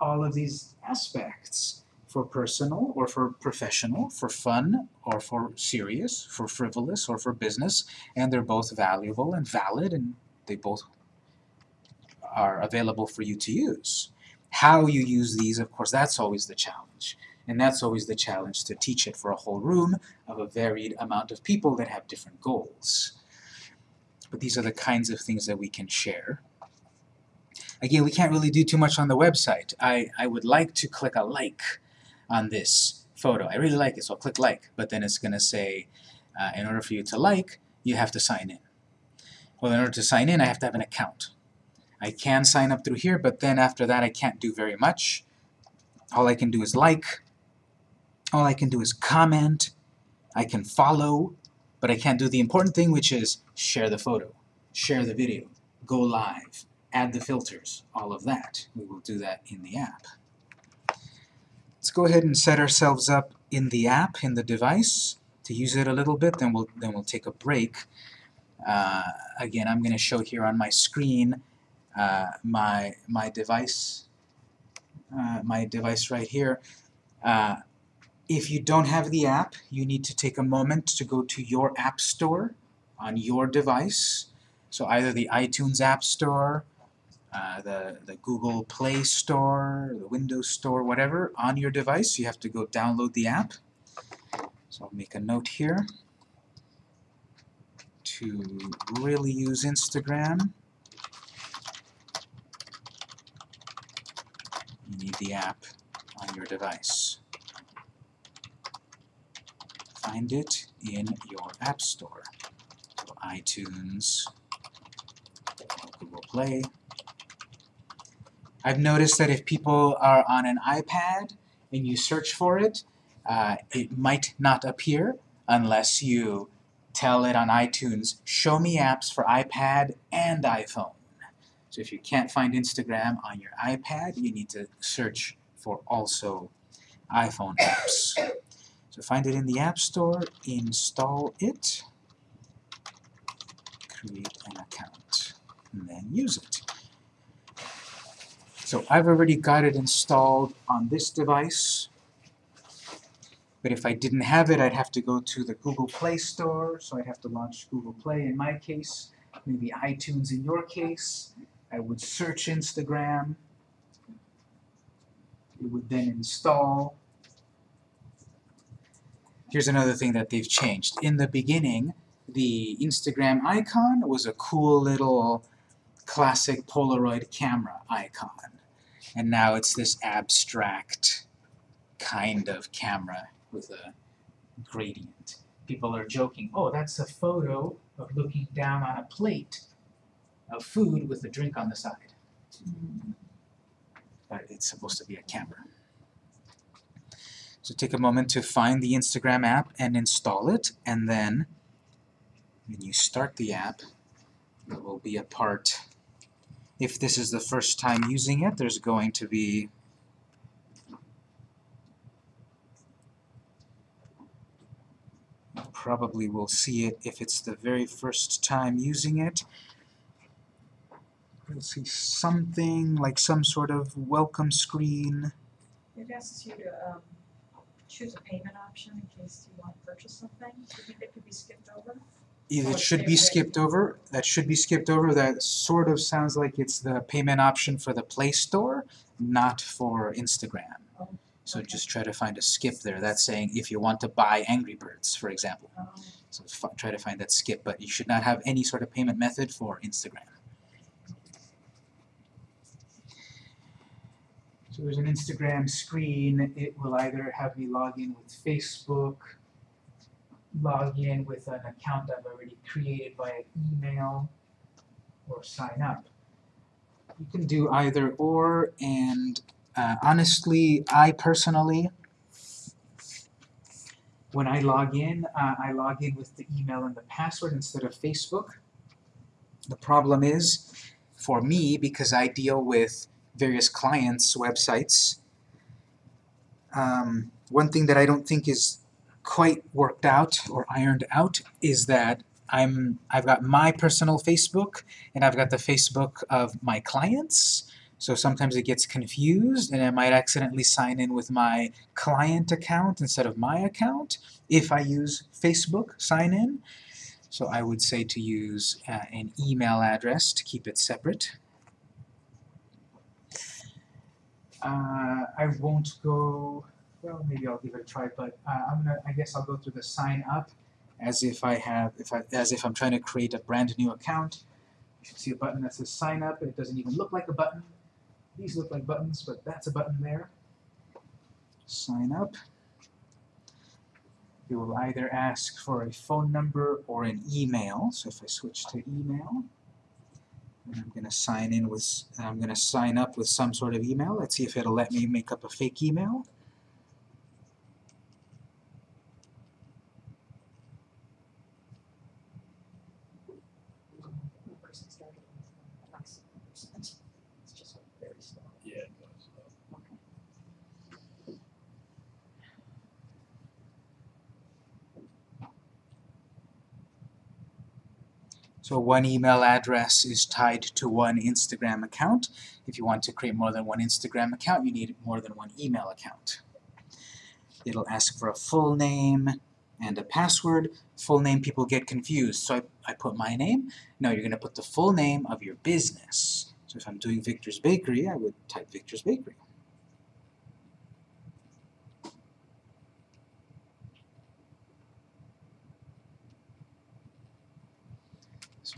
all of these aspects for personal or for professional, for fun or for serious, for frivolous or for business, and they're both valuable and valid and they both are available for you to use. How you use these, of course, that's always the challenge. And that's always the challenge to teach it for a whole room of a varied amount of people that have different goals. But these are the kinds of things that we can share. Again, we can't really do too much on the website. I, I would like to click a like on this photo. I really like it, so I'll click like, but then it's going to say, uh, in order for you to like, you have to sign in. Well, in order to sign in, I have to have an account. I can sign up through here, but then after that I can't do very much. All I can do is like, all I can do is comment, I can follow, but I can't do the important thing, which is share the photo, share the video, go live, add the filters, all of that. We will do that in the app. Let's go ahead and set ourselves up in the app, in the device, to use it a little bit, then we'll, then we'll take a break. Uh, again, I'm going to show here on my screen uh, my, my device, uh, my device right here. Uh, if you don't have the app, you need to take a moment to go to your app store on your device. So either the iTunes App Store, uh, the, the Google Play Store, the Windows Store, whatever, on your device. You have to go download the app. So I'll make a note here to really use Instagram. You need the app on your device. Find it in your App Store. So iTunes, Google Play. I've noticed that if people are on an iPad and you search for it, uh, it might not appear unless you tell it on iTunes, show me apps for iPad and iPhone. So if you can't find Instagram on your iPad, you need to search for also iPhone apps. So find it in the App Store, install it, create an account, and then use it. So I've already got it installed on this device, but if I didn't have it, I'd have to go to the Google Play Store, so I'd have to launch Google Play in my case, maybe iTunes in your case. I would search Instagram. It would then install. Here's another thing that they've changed. In the beginning, the Instagram icon was a cool little classic Polaroid camera icon. And now it's this abstract kind of camera with a gradient. People are joking, oh, that's a photo of looking down on a plate of food with a drink on the side. But it's supposed to be a camera. So take a moment to find the Instagram app and install it, and then when you start the app, it will be a part if this is the first time using it, there's going to be probably will see it if it's the very first time using it. You'll see something like some sort of welcome screen. It asks you to um choose a payment option in case you want to purchase something. Do you think that could be skipped over? Either Oh, it should be skipped over, that should be skipped over, that sort of sounds like it's the payment option for the Play Store, not for Instagram. Oh, So okay. just try to find a skip there, that's saying if you want to buy Angry Birds, for example. Um, So try to find that skip, but you should not have any sort of payment method for Instagram. So there's an Instagram screen. It will either have me log in with Facebook, log in with an account I've already created via email, or sign up. You can do either or, and uh, honestly, I personally when I log in, uh, I log in with the email and the password instead of Facebook. The problem is, for me, because I deal with various clients' websites, um, one thing that I don't think is quite worked out or ironed out is that I'm I've got my personal Facebook and I've got the Facebook of my clients. So sometimes it gets confused and I might accidentally sign in with my client account instead of my account if I use Facebook sign in. So I would say to use uh, an email address to keep it separate. Uh, I won't go, well maybe I'll give it a try, but uh, I'm gonna, I guess I'll go through the sign up as if I have, if I, as if I'm trying to create a brand new account. You should see a button that says sign up, it doesn't even look like a button. These look like buttons, but that's a button there. Sign up. It will either ask for a phone number or an email. So if I switch to email, I'm gonna sign in with, I'm gonna sign up with some sort of email. Let's see if it'll let me make up a fake email. The person started with approximately percent. It's just very slow. Yeah, it does. So one email address is tied to one Instagram account. If you want to create more than one Instagram account, you need more than one email account. It'll ask for a full name and a password. Full name, people get confused. So I, I put my name. No, you're going to put the full name of your business. So if I'm doing Victor's Bakery, I would type Victor's Bakery.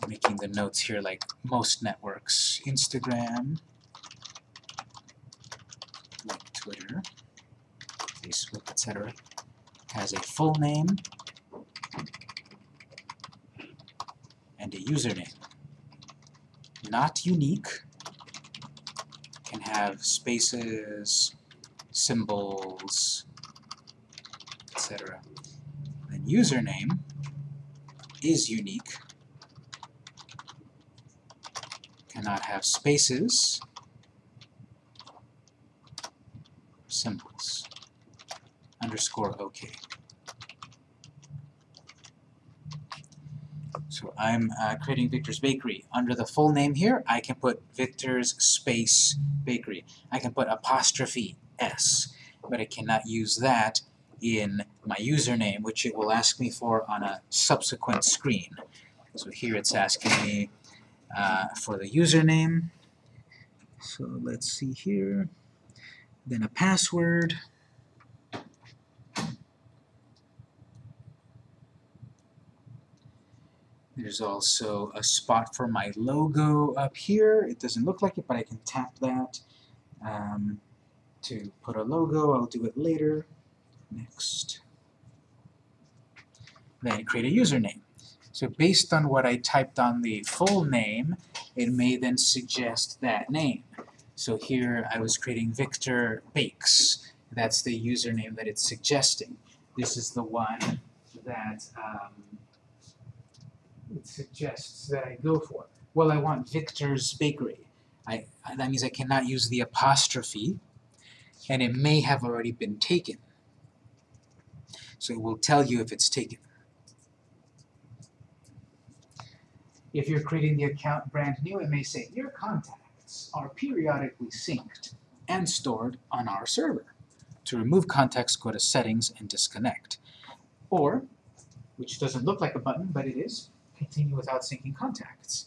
Making the notes here like most networks. Instagram, like Twitter, Facebook, etc. has a full name and a username. Not unique, can have spaces, symbols, etc. Then username is unique, cannot have spaces, symbols, underscore OK. So I'm uh, creating Victor's Bakery. Under the full name here, I can put Victor's space bakery. I can put apostrophe S, but I cannot use that in my username, which it will ask me for on a subsequent screen. So here it's asking me uh, for the username. So let's see here. Then a password. There's also a spot for my logo up here. It doesn't look like it, but I can tap that um, to put a logo. I'll do it later. Next. Then create a username. So based on what I typed on the full name, it may then suggest that name. So here I was creating Victor Bakes. That's the username that it's suggesting. This is the one that um, it suggests that I go for. Well, I want Victor's Bakery. I, that means I cannot use the apostrophe, and it may have already been taken. So it will tell you if it's taken. If you're creating the account brand new, it may say, your contacts are periodically synced and stored on our server. To remove contacts, go to Settings and Disconnect. Or, which doesn't look like a button, but it is, continue without syncing contacts.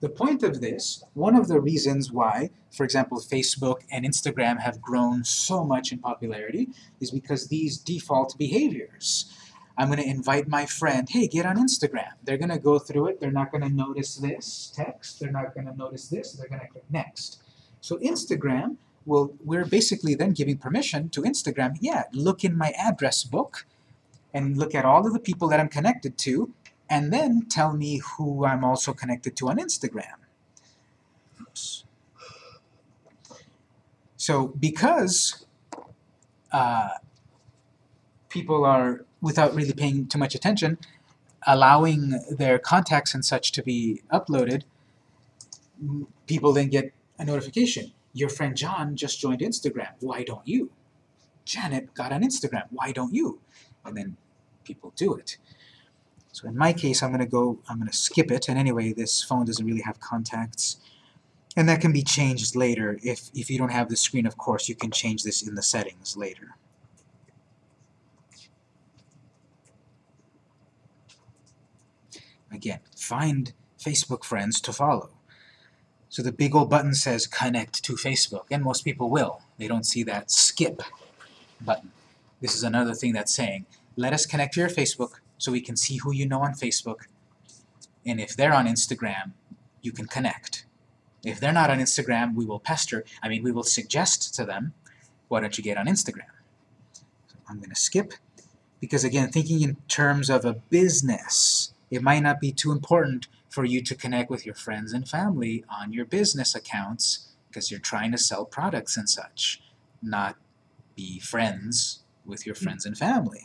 The point of this, one of the reasons why, for example, Facebook and Instagram have grown so much in popularity is because these default behaviors. I'm going to invite my friend, hey, get on Instagram. They're going to go through it. They're not going to notice this text. They're not going to notice this. They're going to click next. So Instagram, will we're basically then giving permission to Instagram, yeah, look in my address book and look at all of the people that I'm connected to and then tell me who I'm also connected to on Instagram. Oops. So because uh, people are without really paying too much attention, allowing their contacts and such to be uploaded, people then get a notification. Your friend John just joined Instagram. Why don't you? Janet got on Instagram. Why don't you? And then people do it. So in my case, I'm going to go, I'm going to skip it. And anyway, this phone doesn't really have contacts. And that can be changed later. If, if you don't have the screen, of course, you can change this in the settings later. Again, find Facebook friends to follow. So the big old button says connect to Facebook, and most people will. They don't see that skip button. This is another thing that's saying, let us connect to your Facebook so we can see who you know on Facebook. And if they're on Instagram, you can connect. If they're not on Instagram, we will pester, I mean, we will suggest to them, why don't you get on Instagram? So I'm going to skip, because again, thinking in terms of a business, it might not be too important for you to connect with your friends and family on your business accounts because you're trying to sell products and such, not be friends with your hmm. friends and family.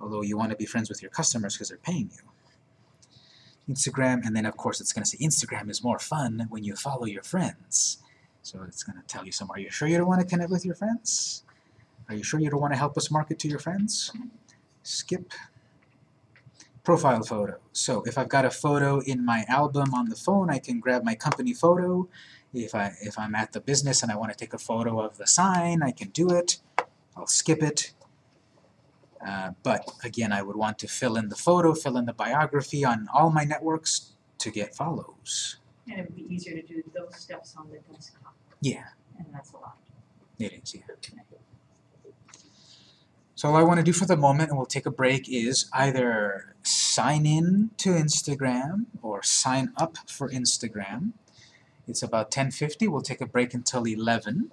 Although you want to be friends with your customers because they're paying you. Instagram, and then of course it's going to say Instagram is more fun when you follow your friends. So it's going to tell you some, are you sure you don't want to connect with your friends? Are you sure you don't want to help us market to your friends? Skip. Profile photo. So if I've got a photo in my album on the phone, I can grab my company photo. If, I, if I'm at the business and I want to take a photo of the sign, I can do it. I'll skip it. Uh, but again, I would want to fill in the photo, fill in the biography on all my networks to get follows. And it would be easier to do those steps on the desktop, Yeah, and that's a lot. it is, yeah. So all I want to do for the moment, and we'll take a break, is either sign in to Instagram or sign up for Instagram. It's about 10.50. We'll take a break until 11.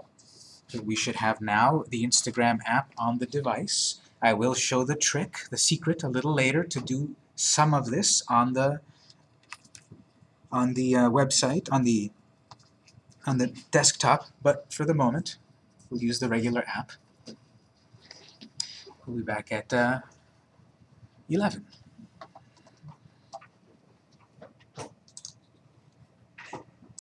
So we should have now the Instagram app on the device. I will show the trick, the secret, a little later to do some of this on the on the uh, website, on the on the desktop, but for the moment, we'll use the regular app. We'll be back at uh, 11.